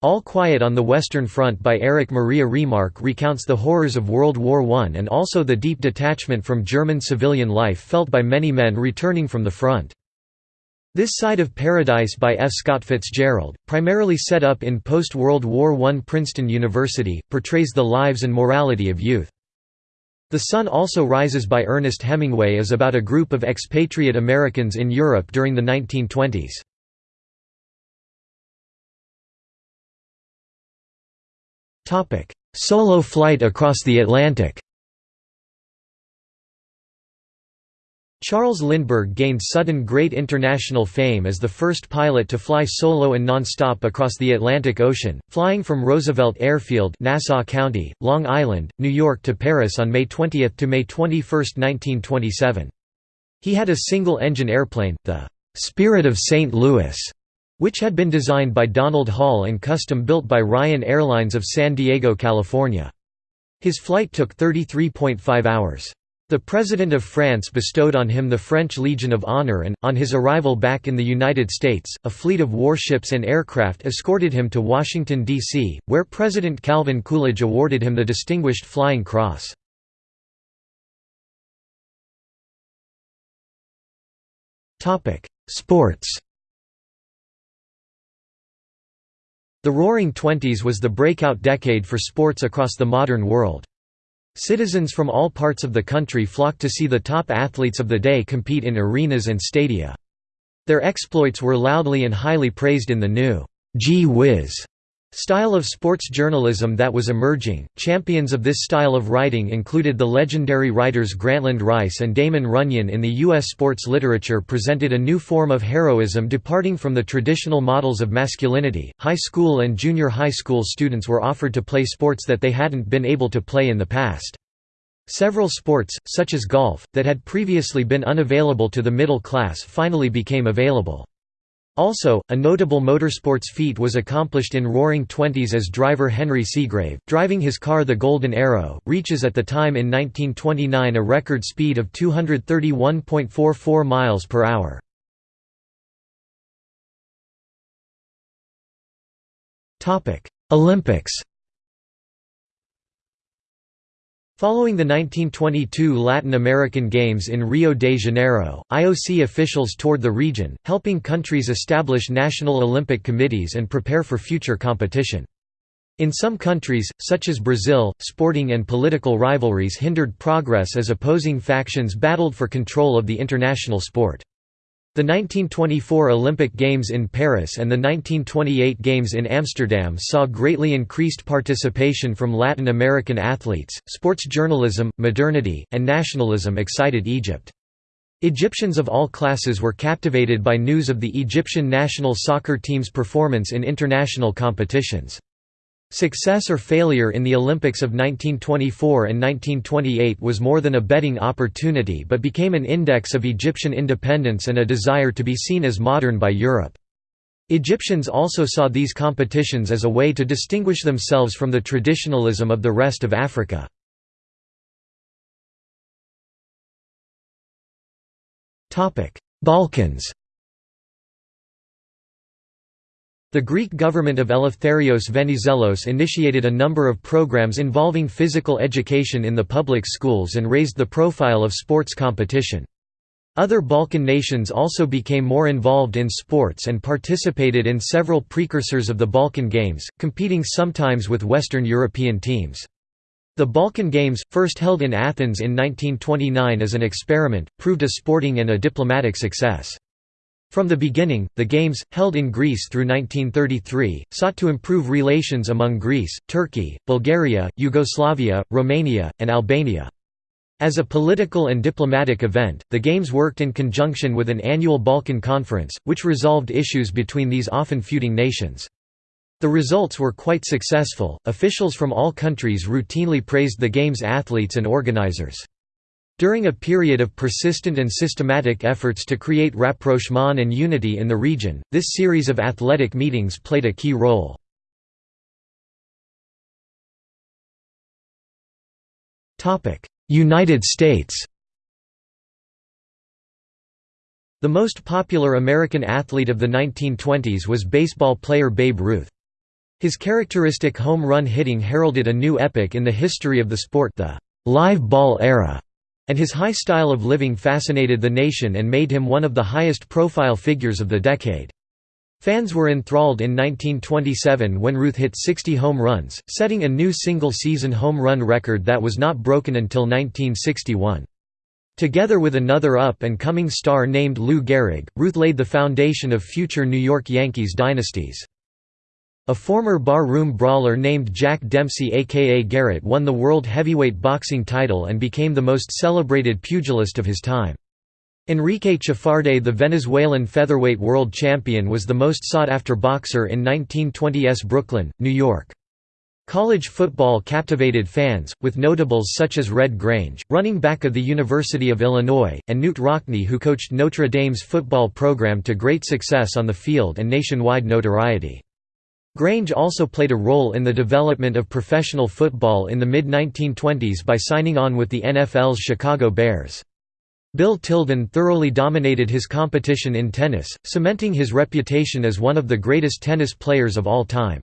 All Quiet on the Western Front by Erich Maria Remarque recounts the horrors of World War I and also the deep detachment from German civilian life felt by many men returning from the front. This Side of Paradise by F. Scott Fitzgerald, primarily set up in post-World War I Princeton University, portrays the lives and morality of youth. The Sun Also Rises by Ernest Hemingway is about a group of expatriate Americans in Europe during the 1920s. Solo flight across the Atlantic Charles Lindbergh gained sudden great international fame as the first pilot to fly solo and non-stop across the Atlantic Ocean, flying from Roosevelt Airfield Nassau County, Long Island, New York to Paris on May 20 to May 21, 1927. He had a single-engine airplane, the «Spirit of St. Louis», which had been designed by Donald Hall and custom-built by Ryan Airlines of San Diego, California. His flight took 33.5 hours. The President of France bestowed on him the French Legion of Honor and, on his arrival back in the United States, a fleet of warships and aircraft escorted him to Washington, D.C., where President Calvin Coolidge awarded him the Distinguished Flying Cross. Sports The Roaring Twenties was the breakout decade for sports across the modern world. Citizens from all parts of the country flocked to see the top athletes of the day compete in arenas and stadia. Their exploits were loudly and highly praised in the new «gee whiz» style of sports journalism that was emerging. Champions of this style of writing included the legendary writers Grantland Rice and Damon Runyon in the U.S. sports literature presented a new form of heroism departing from the traditional models of masculinity. High school and junior high school students were offered to play sports that they hadn't been able to play in the past. Several sports, such as golf, that had previously been unavailable to the middle class finally became available. Also, a notable motorsports feat was accomplished in Roaring Twenties as driver Henry Segrave, driving his car the Golden Arrow, reaches at the time in 1929 a record speed of 231.44 miles per hour. Olympics Following the 1922 Latin American Games in Rio de Janeiro, IOC officials toured the region, helping countries establish national Olympic committees and prepare for future competition. In some countries, such as Brazil, sporting and political rivalries hindered progress as opposing factions battled for control of the international sport. The 1924 Olympic Games in Paris and the 1928 Games in Amsterdam saw greatly increased participation from Latin American athletes. Sports journalism, modernity, and nationalism excited Egypt. Egyptians of all classes were captivated by news of the Egyptian national soccer team's performance in international competitions. Success or failure in the Olympics of 1924 and 1928 was more than a betting opportunity but became an index of Egyptian independence and a desire to be seen as modern by Europe. Egyptians also saw these competitions as a way to distinguish themselves from the traditionalism of the rest of Africa. Balkans The Greek government of Eleftherios Venizelos initiated a number of programs involving physical education in the public schools and raised the profile of sports competition. Other Balkan nations also became more involved in sports and participated in several precursors of the Balkan Games, competing sometimes with Western European teams. The Balkan Games, first held in Athens in 1929 as an experiment, proved a sporting and a diplomatic success. From the beginning, the Games, held in Greece through 1933, sought to improve relations among Greece, Turkey, Bulgaria, Yugoslavia, Romania, and Albania. As a political and diplomatic event, the Games worked in conjunction with an annual Balkan Conference, which resolved issues between these often feuding nations. The results were quite successful, officials from all countries routinely praised the Games' athletes and organizers. During a period of persistent and systematic efforts to create rapprochement and unity in the region, this series of athletic meetings played a key role. United States The most popular American athlete of the 1920s was baseball player Babe Ruth. His characteristic home run hitting heralded a new epoch in the history of the sport the live ball era and his high style of living fascinated the nation and made him one of the highest profile figures of the decade. Fans were enthralled in 1927 when Ruth hit 60 home runs, setting a new single-season home run record that was not broken until 1961. Together with another up-and-coming star named Lou Gehrig, Ruth laid the foundation of future New York Yankees dynasties. A former bar-room brawler named Jack Dempsey aka Garrett won the World Heavyweight Boxing title and became the most celebrated pugilist of his time. Enrique Chaffardet the Venezuelan featherweight world champion was the most sought-after boxer in 1920s Brooklyn, New York. College football captivated fans, with notables such as Red Grange, running back of the University of Illinois, and Knute Rockne who coached Notre Dame's football program to great success on the field and nationwide notoriety. Grange also played a role in the development of professional football in the mid-1920s by signing on with the NFL's Chicago Bears. Bill Tilden thoroughly dominated his competition in tennis, cementing his reputation as one of the greatest tennis players of all time.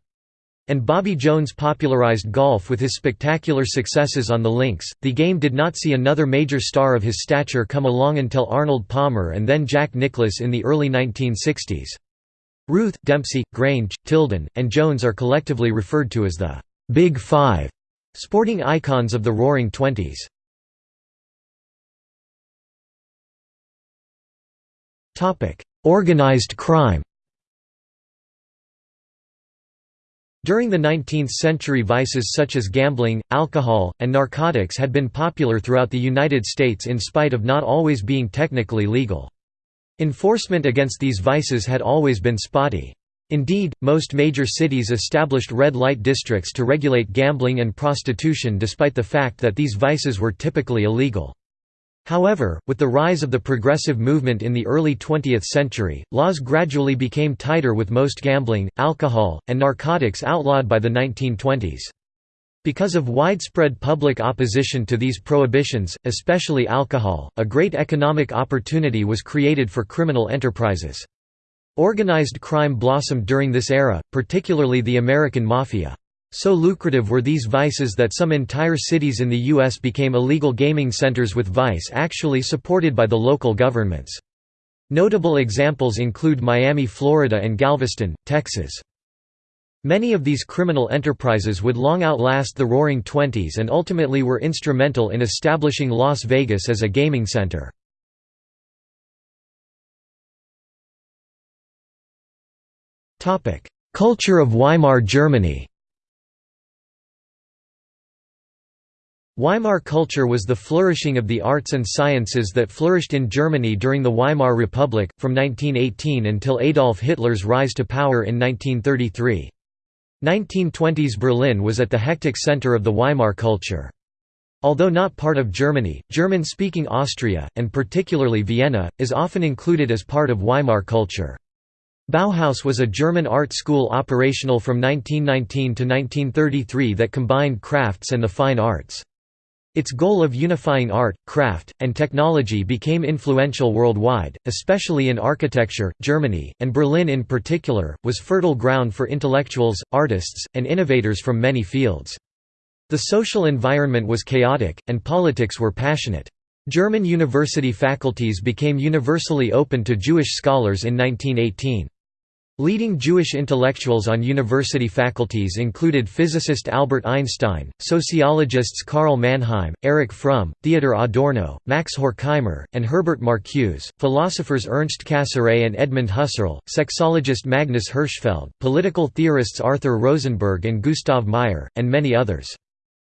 And Bobby Jones popularized golf with his spectacular successes on the links. The game did not see another major star of his stature come along until Arnold Palmer and then Jack Nicklaus in the early 1960s. Ruth, Dempsey, Grange, Tilden, and Jones are collectively referred to as the Big Five sporting icons of the Roaring Twenties. Organized crime During the 19th century vices such as gambling, alcohol, and narcotics had been popular throughout the United States in spite of not always being technically legal. Enforcement against these vices had always been spotty. Indeed, most major cities established red light districts to regulate gambling and prostitution despite the fact that these vices were typically illegal. However, with the rise of the progressive movement in the early 20th century, laws gradually became tighter with most gambling, alcohol, and narcotics outlawed by the 1920s. Because of widespread public opposition to these prohibitions, especially alcohol, a great economic opportunity was created for criminal enterprises. Organized crime blossomed during this era, particularly the American Mafia. So lucrative were these vices that some entire cities in the U.S. became illegal gaming centers with vice actually supported by the local governments. Notable examples include Miami, Florida and Galveston, Texas. Many of these criminal enterprises would long outlast the Roaring Twenties and ultimately were instrumental in establishing Las Vegas as a gaming center. Culture of Weimar Germany Weimar culture was the flourishing of the arts and sciences that flourished in Germany during the Weimar Republic, from 1918 until Adolf Hitler's rise to power in 1933. 1920s Berlin was at the hectic center of the Weimar culture. Although not part of Germany, German-speaking Austria, and particularly Vienna, is often included as part of Weimar culture. Bauhaus was a German art school operational from 1919 to 1933 that combined crafts and the fine arts. Its goal of unifying art, craft, and technology became influential worldwide, especially in architecture. Germany, and Berlin in particular, was fertile ground for intellectuals, artists, and innovators from many fields. The social environment was chaotic, and politics were passionate. German university faculties became universally open to Jewish scholars in 1918. Leading Jewish intellectuals on university faculties included physicist Albert Einstein, sociologists Karl Mannheim, Erich Fromm, Theodor Adorno, Max Horkheimer, and Herbert Marcuse, philosophers Ernst Cassirer and Edmund Husserl, sexologist Magnus Hirschfeld, political theorists Arthur Rosenberg and Gustav Mayer, and many others.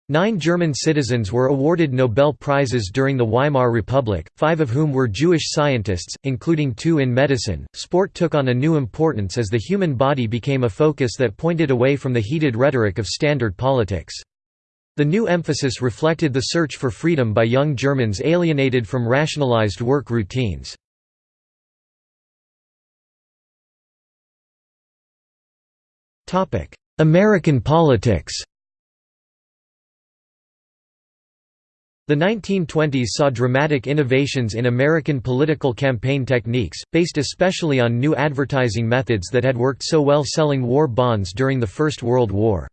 Nine German citizens were awarded Nobel Prizes during the Weimar Republic, five of whom were Jewish scientists, including two in medicine. Sport took on a new importance as the human body became a focus that pointed away from the heated rhetoric of standard politics. The new emphasis reflected the search for freedom by young Germans alienated from rationalized work routines. American politics The 1920s saw dramatic innovations in American political campaign techniques, based especially on new advertising methods that had worked so well selling war bonds during the First World War.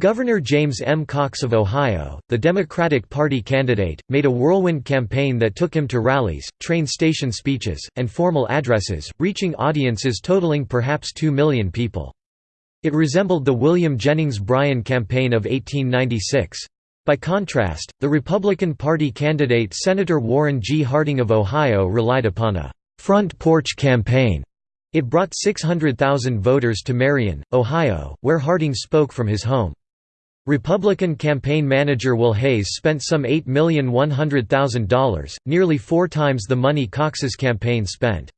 Governor James M. Cox of Ohio, the Democratic Party candidate, made a whirlwind campaign that took him to rallies, train station speeches, and formal addresses, reaching audiences totaling perhaps 2 million people. It resembled the William Jennings Bryan campaign of 1896. By contrast, the Republican Party candidate Senator Warren G. Harding of Ohio relied upon a «front porch campaign». It brought 600,000 voters to Marion, Ohio, where Harding spoke from his home. Republican campaign manager Will Hays spent some $8,100,000, nearly four times the money Cox's campaign spent.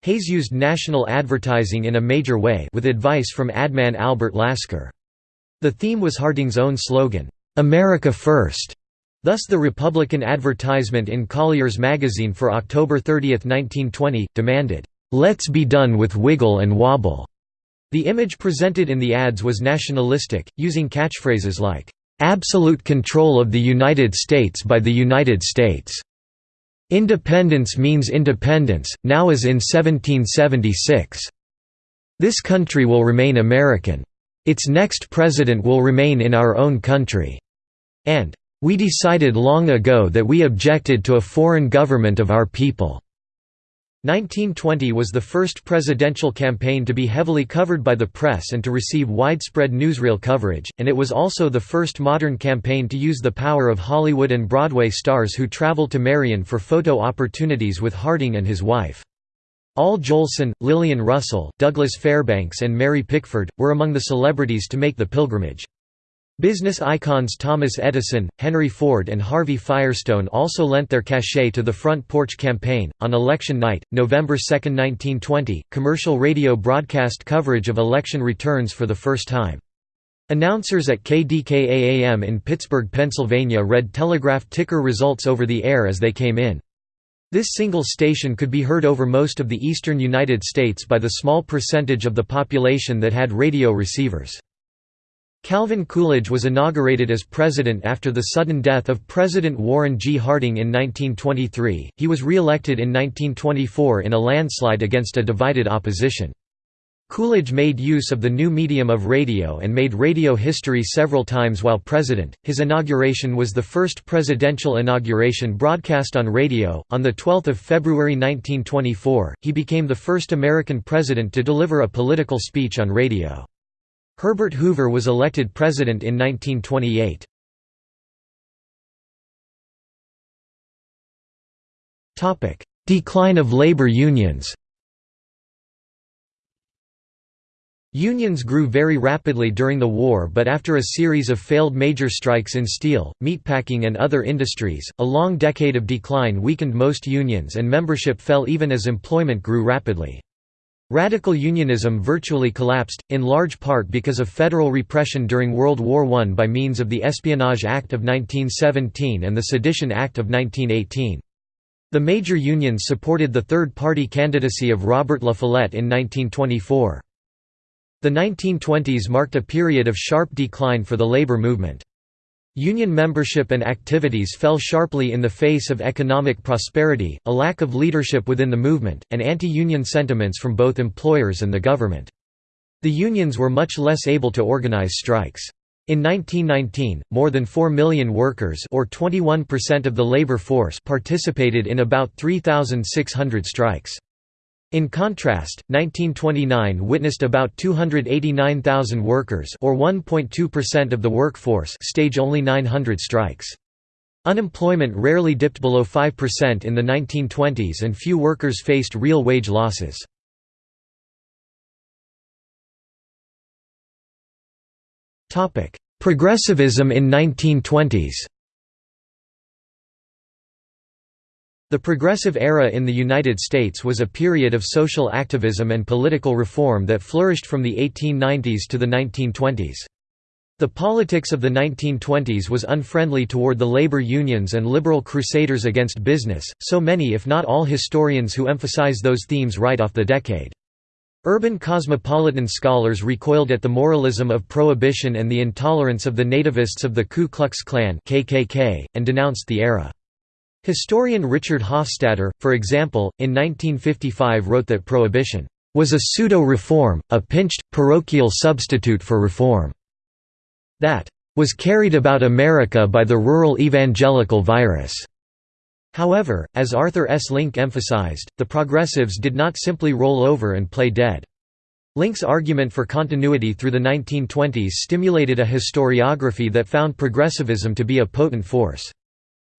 Hays used national advertising in a major way with advice from adman Albert Lasker. The theme was Harding's own slogan, "'America First. Thus the Republican advertisement in Collier's magazine for October 30, 1920, demanded, "'Let's be done with wiggle and wobble'". The image presented in the ads was nationalistic, using catchphrases like, "'Absolute control of the United States by the United States' Independence means independence, now as in 1776. This country will remain American. Its next president will remain in our own country. And, we decided long ago that we objected to a foreign government of our people. 1920 was the first presidential campaign to be heavily covered by the press and to receive widespread newsreel coverage, and it was also the first modern campaign to use the power of Hollywood and Broadway stars who traveled to Marion for photo opportunities with Harding and his wife. Al Jolson, Lillian Russell, Douglas Fairbanks and Mary Pickford, were among the celebrities to make the pilgrimage. Business icons Thomas Edison, Henry Ford, and Harvey Firestone also lent their cachet to the Front Porch Campaign. On election night, November 2, 1920, commercial radio broadcast coverage of election returns for the first time. Announcers at KDKA-AM in Pittsburgh, Pennsylvania read telegraph ticker results over the air as they came in. This single station could be heard over most of the eastern United States by the small percentage of the population that had radio receivers. Calvin Coolidge was inaugurated as president after the sudden death of President Warren G. Harding in 1923. He was re-elected in 1924 in a landslide against a divided opposition. Coolidge made use of the new medium of radio and made radio history several times while president. His inauguration was the first presidential inauguration broadcast on radio. On the 12th of February 1924, he became the first American president to deliver a political speech on radio. Herbert Hoover was elected president in 1928. Decline of labor unions Unions grew very rapidly during the war but after a series of failed major strikes in steel, meatpacking and other industries, a long decade of decline weakened most unions and membership fell even as employment grew rapidly. Radical unionism virtually collapsed, in large part because of federal repression during World War I by means of the Espionage Act of 1917 and the Sedition Act of 1918. The major unions supported the third-party candidacy of Robert La Follette in 1924. The 1920s marked a period of sharp decline for the labor movement. Union membership and activities fell sharply in the face of economic prosperity, a lack of leadership within the movement, and anti-union sentiments from both employers and the government. The unions were much less able to organize strikes. In 1919, more than 4 million workers or 21% of the labor force participated in about 3,600 strikes. In contrast, 1929 witnessed about 289,000 workers or 1.2% of the workforce stage only 900 strikes. Unemployment rarely dipped below 5% in the 1920s and few workers faced real wage losses. Progressivism in 1920s The Progressive Era in the United States was a period of social activism and political reform that flourished from the 1890s to the 1920s. The politics of the 1920s was unfriendly toward the labor unions and liberal crusaders against business, so many if not all historians who emphasize those themes write off the decade. Urban cosmopolitan scholars recoiled at the moralism of Prohibition and the intolerance of the nativists of the Ku Klux Klan KKK, and denounced the era. Historian Richard Hofstadter, for example, in 1955 wrote that prohibition was a pseudo-reform, a pinched, parochial substitute for reform that was carried about America by the rural evangelical virus. However, as Arthur S. Link emphasized, the progressives did not simply roll over and play dead. Link's argument for continuity through the 1920s stimulated a historiography that found progressivism to be a potent force.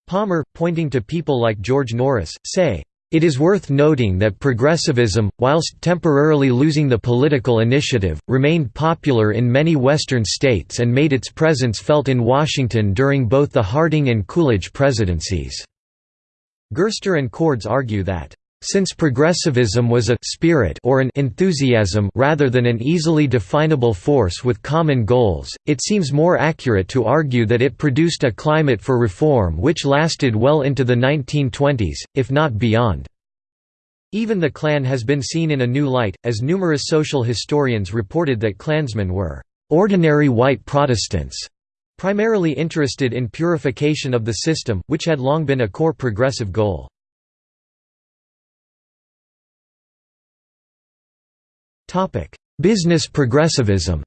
Palmer, pointing to people like George Norris, say, It is worth noting that progressivism, whilst temporarily losing the political initiative, remained popular in many Western states and made its presence felt in Washington during both the Harding and Coolidge presidencies. Gerster and Cords argue that since progressivism was a spirit or an enthusiasm rather than an easily definable force with common goals, it seems more accurate to argue that it produced a climate for reform which lasted well into the 1920s, if not beyond. Even the Klan has been seen in a new light, as numerous social historians reported that Klansmen were ordinary white Protestants, primarily interested in purification of the system, which had long been a core progressive goal. Business progressivism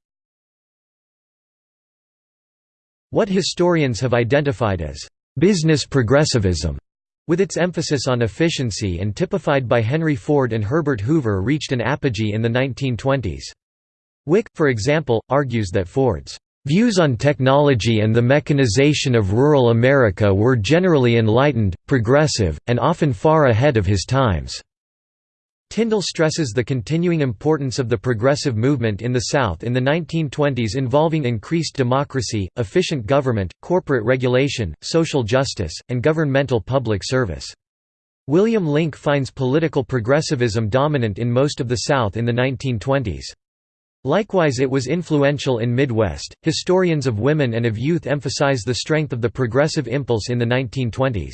What historians have identified as business progressivism with its emphasis on efficiency and typified by Henry Ford and Herbert Hoover reached an apogee in the 1920s. Wik, for example, argues that Ford's views on technology and the mechanization of rural America were generally enlightened, progressive, and often far ahead of his times. Tindall stresses the continuing importance of the progressive movement in the South in the 1920s involving increased democracy, efficient government, corporate regulation, social justice, and governmental public service. William Link finds political progressivism dominant in most of the South in the 1920s. Likewise it was influential in Midwest. Historians of women and of youth emphasize the strength of the progressive impulse in the 1920s.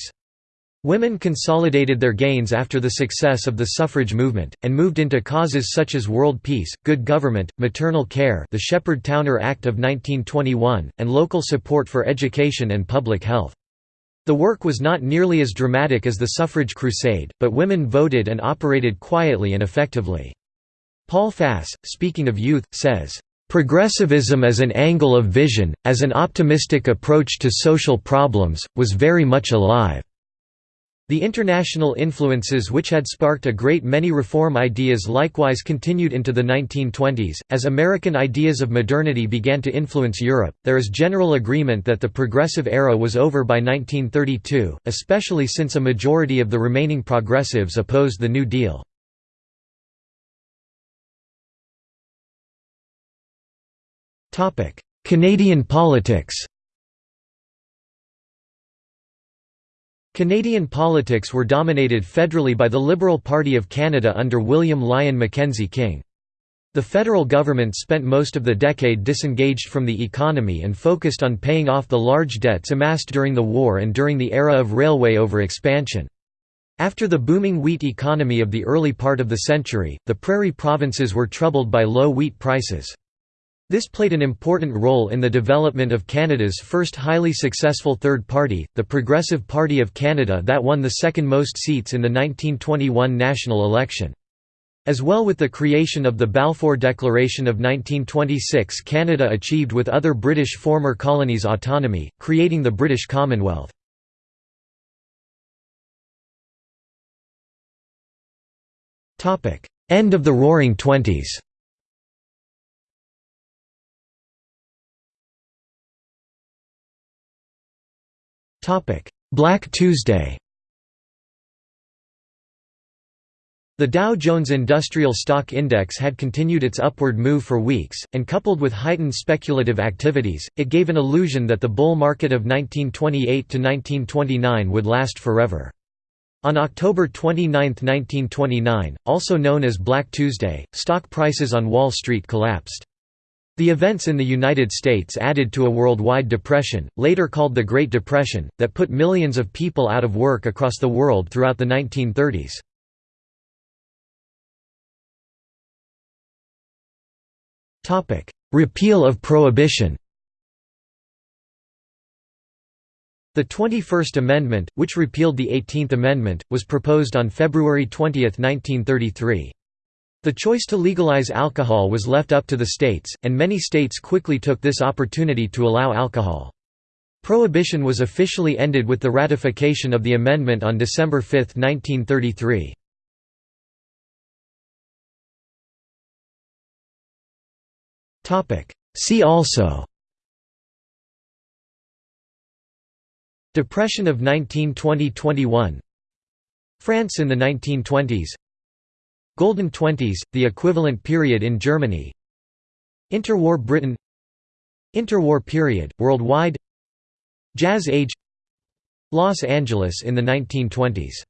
Women consolidated their gains after the success of the suffrage movement, and moved into causes such as world peace, good government, maternal care the Sheppard-Towner Act of 1921, and local support for education and public health. The work was not nearly as dramatic as the suffrage crusade, but women voted and operated quietly and effectively. Paul Fass, speaking of youth, says, "...progressivism as an angle of vision, as an optimistic approach to social problems, was very much alive." The international influences which had sparked a great many reform ideas likewise continued into the 1920s. As American ideas of modernity began to influence Europe, there is general agreement that the progressive era was over by 1932, especially since a majority of the remaining progressives opposed the New Deal. Canadian politics Canadian politics were dominated federally by the Liberal Party of Canada under William Lyon Mackenzie King. The federal government spent most of the decade disengaged from the economy and focused on paying off the large debts amassed during the war and during the era of railway over-expansion. After the booming wheat economy of the early part of the century, the prairie provinces were troubled by low wheat prices. This played an important role in the development of Canada's first highly successful third party, the Progressive Party of Canada that won the second most seats in the 1921 national election. As well with the creation of the Balfour Declaration of 1926 Canada achieved with other British former colonies autonomy, creating the British Commonwealth. End of the Roaring Twenties Black Tuesday The Dow Jones Industrial Stock Index had continued its upward move for weeks, and coupled with heightened speculative activities, it gave an illusion that the bull market of 1928 to 1929 would last forever. On October 29, 1929, also known as Black Tuesday, stock prices on Wall Street collapsed. The events in the United States added to a worldwide depression, later called the Great Depression, that put millions of people out of work across the world throughout the 1930s. Repeal of Prohibition The 21st Amendment, which repealed the 18th Amendment, was proposed on February 20, 1933. The choice to legalize alcohol was left up to the states, and many states quickly took this opportunity to allow alcohol. Prohibition was officially ended with the ratification of the amendment on December 5, 1933. See also Depression of 1920–21 France in the 1920s Golden Twenties, the equivalent period in Germany. Interwar Britain. Interwar period, worldwide. Jazz Age. Los Angeles in the 1920s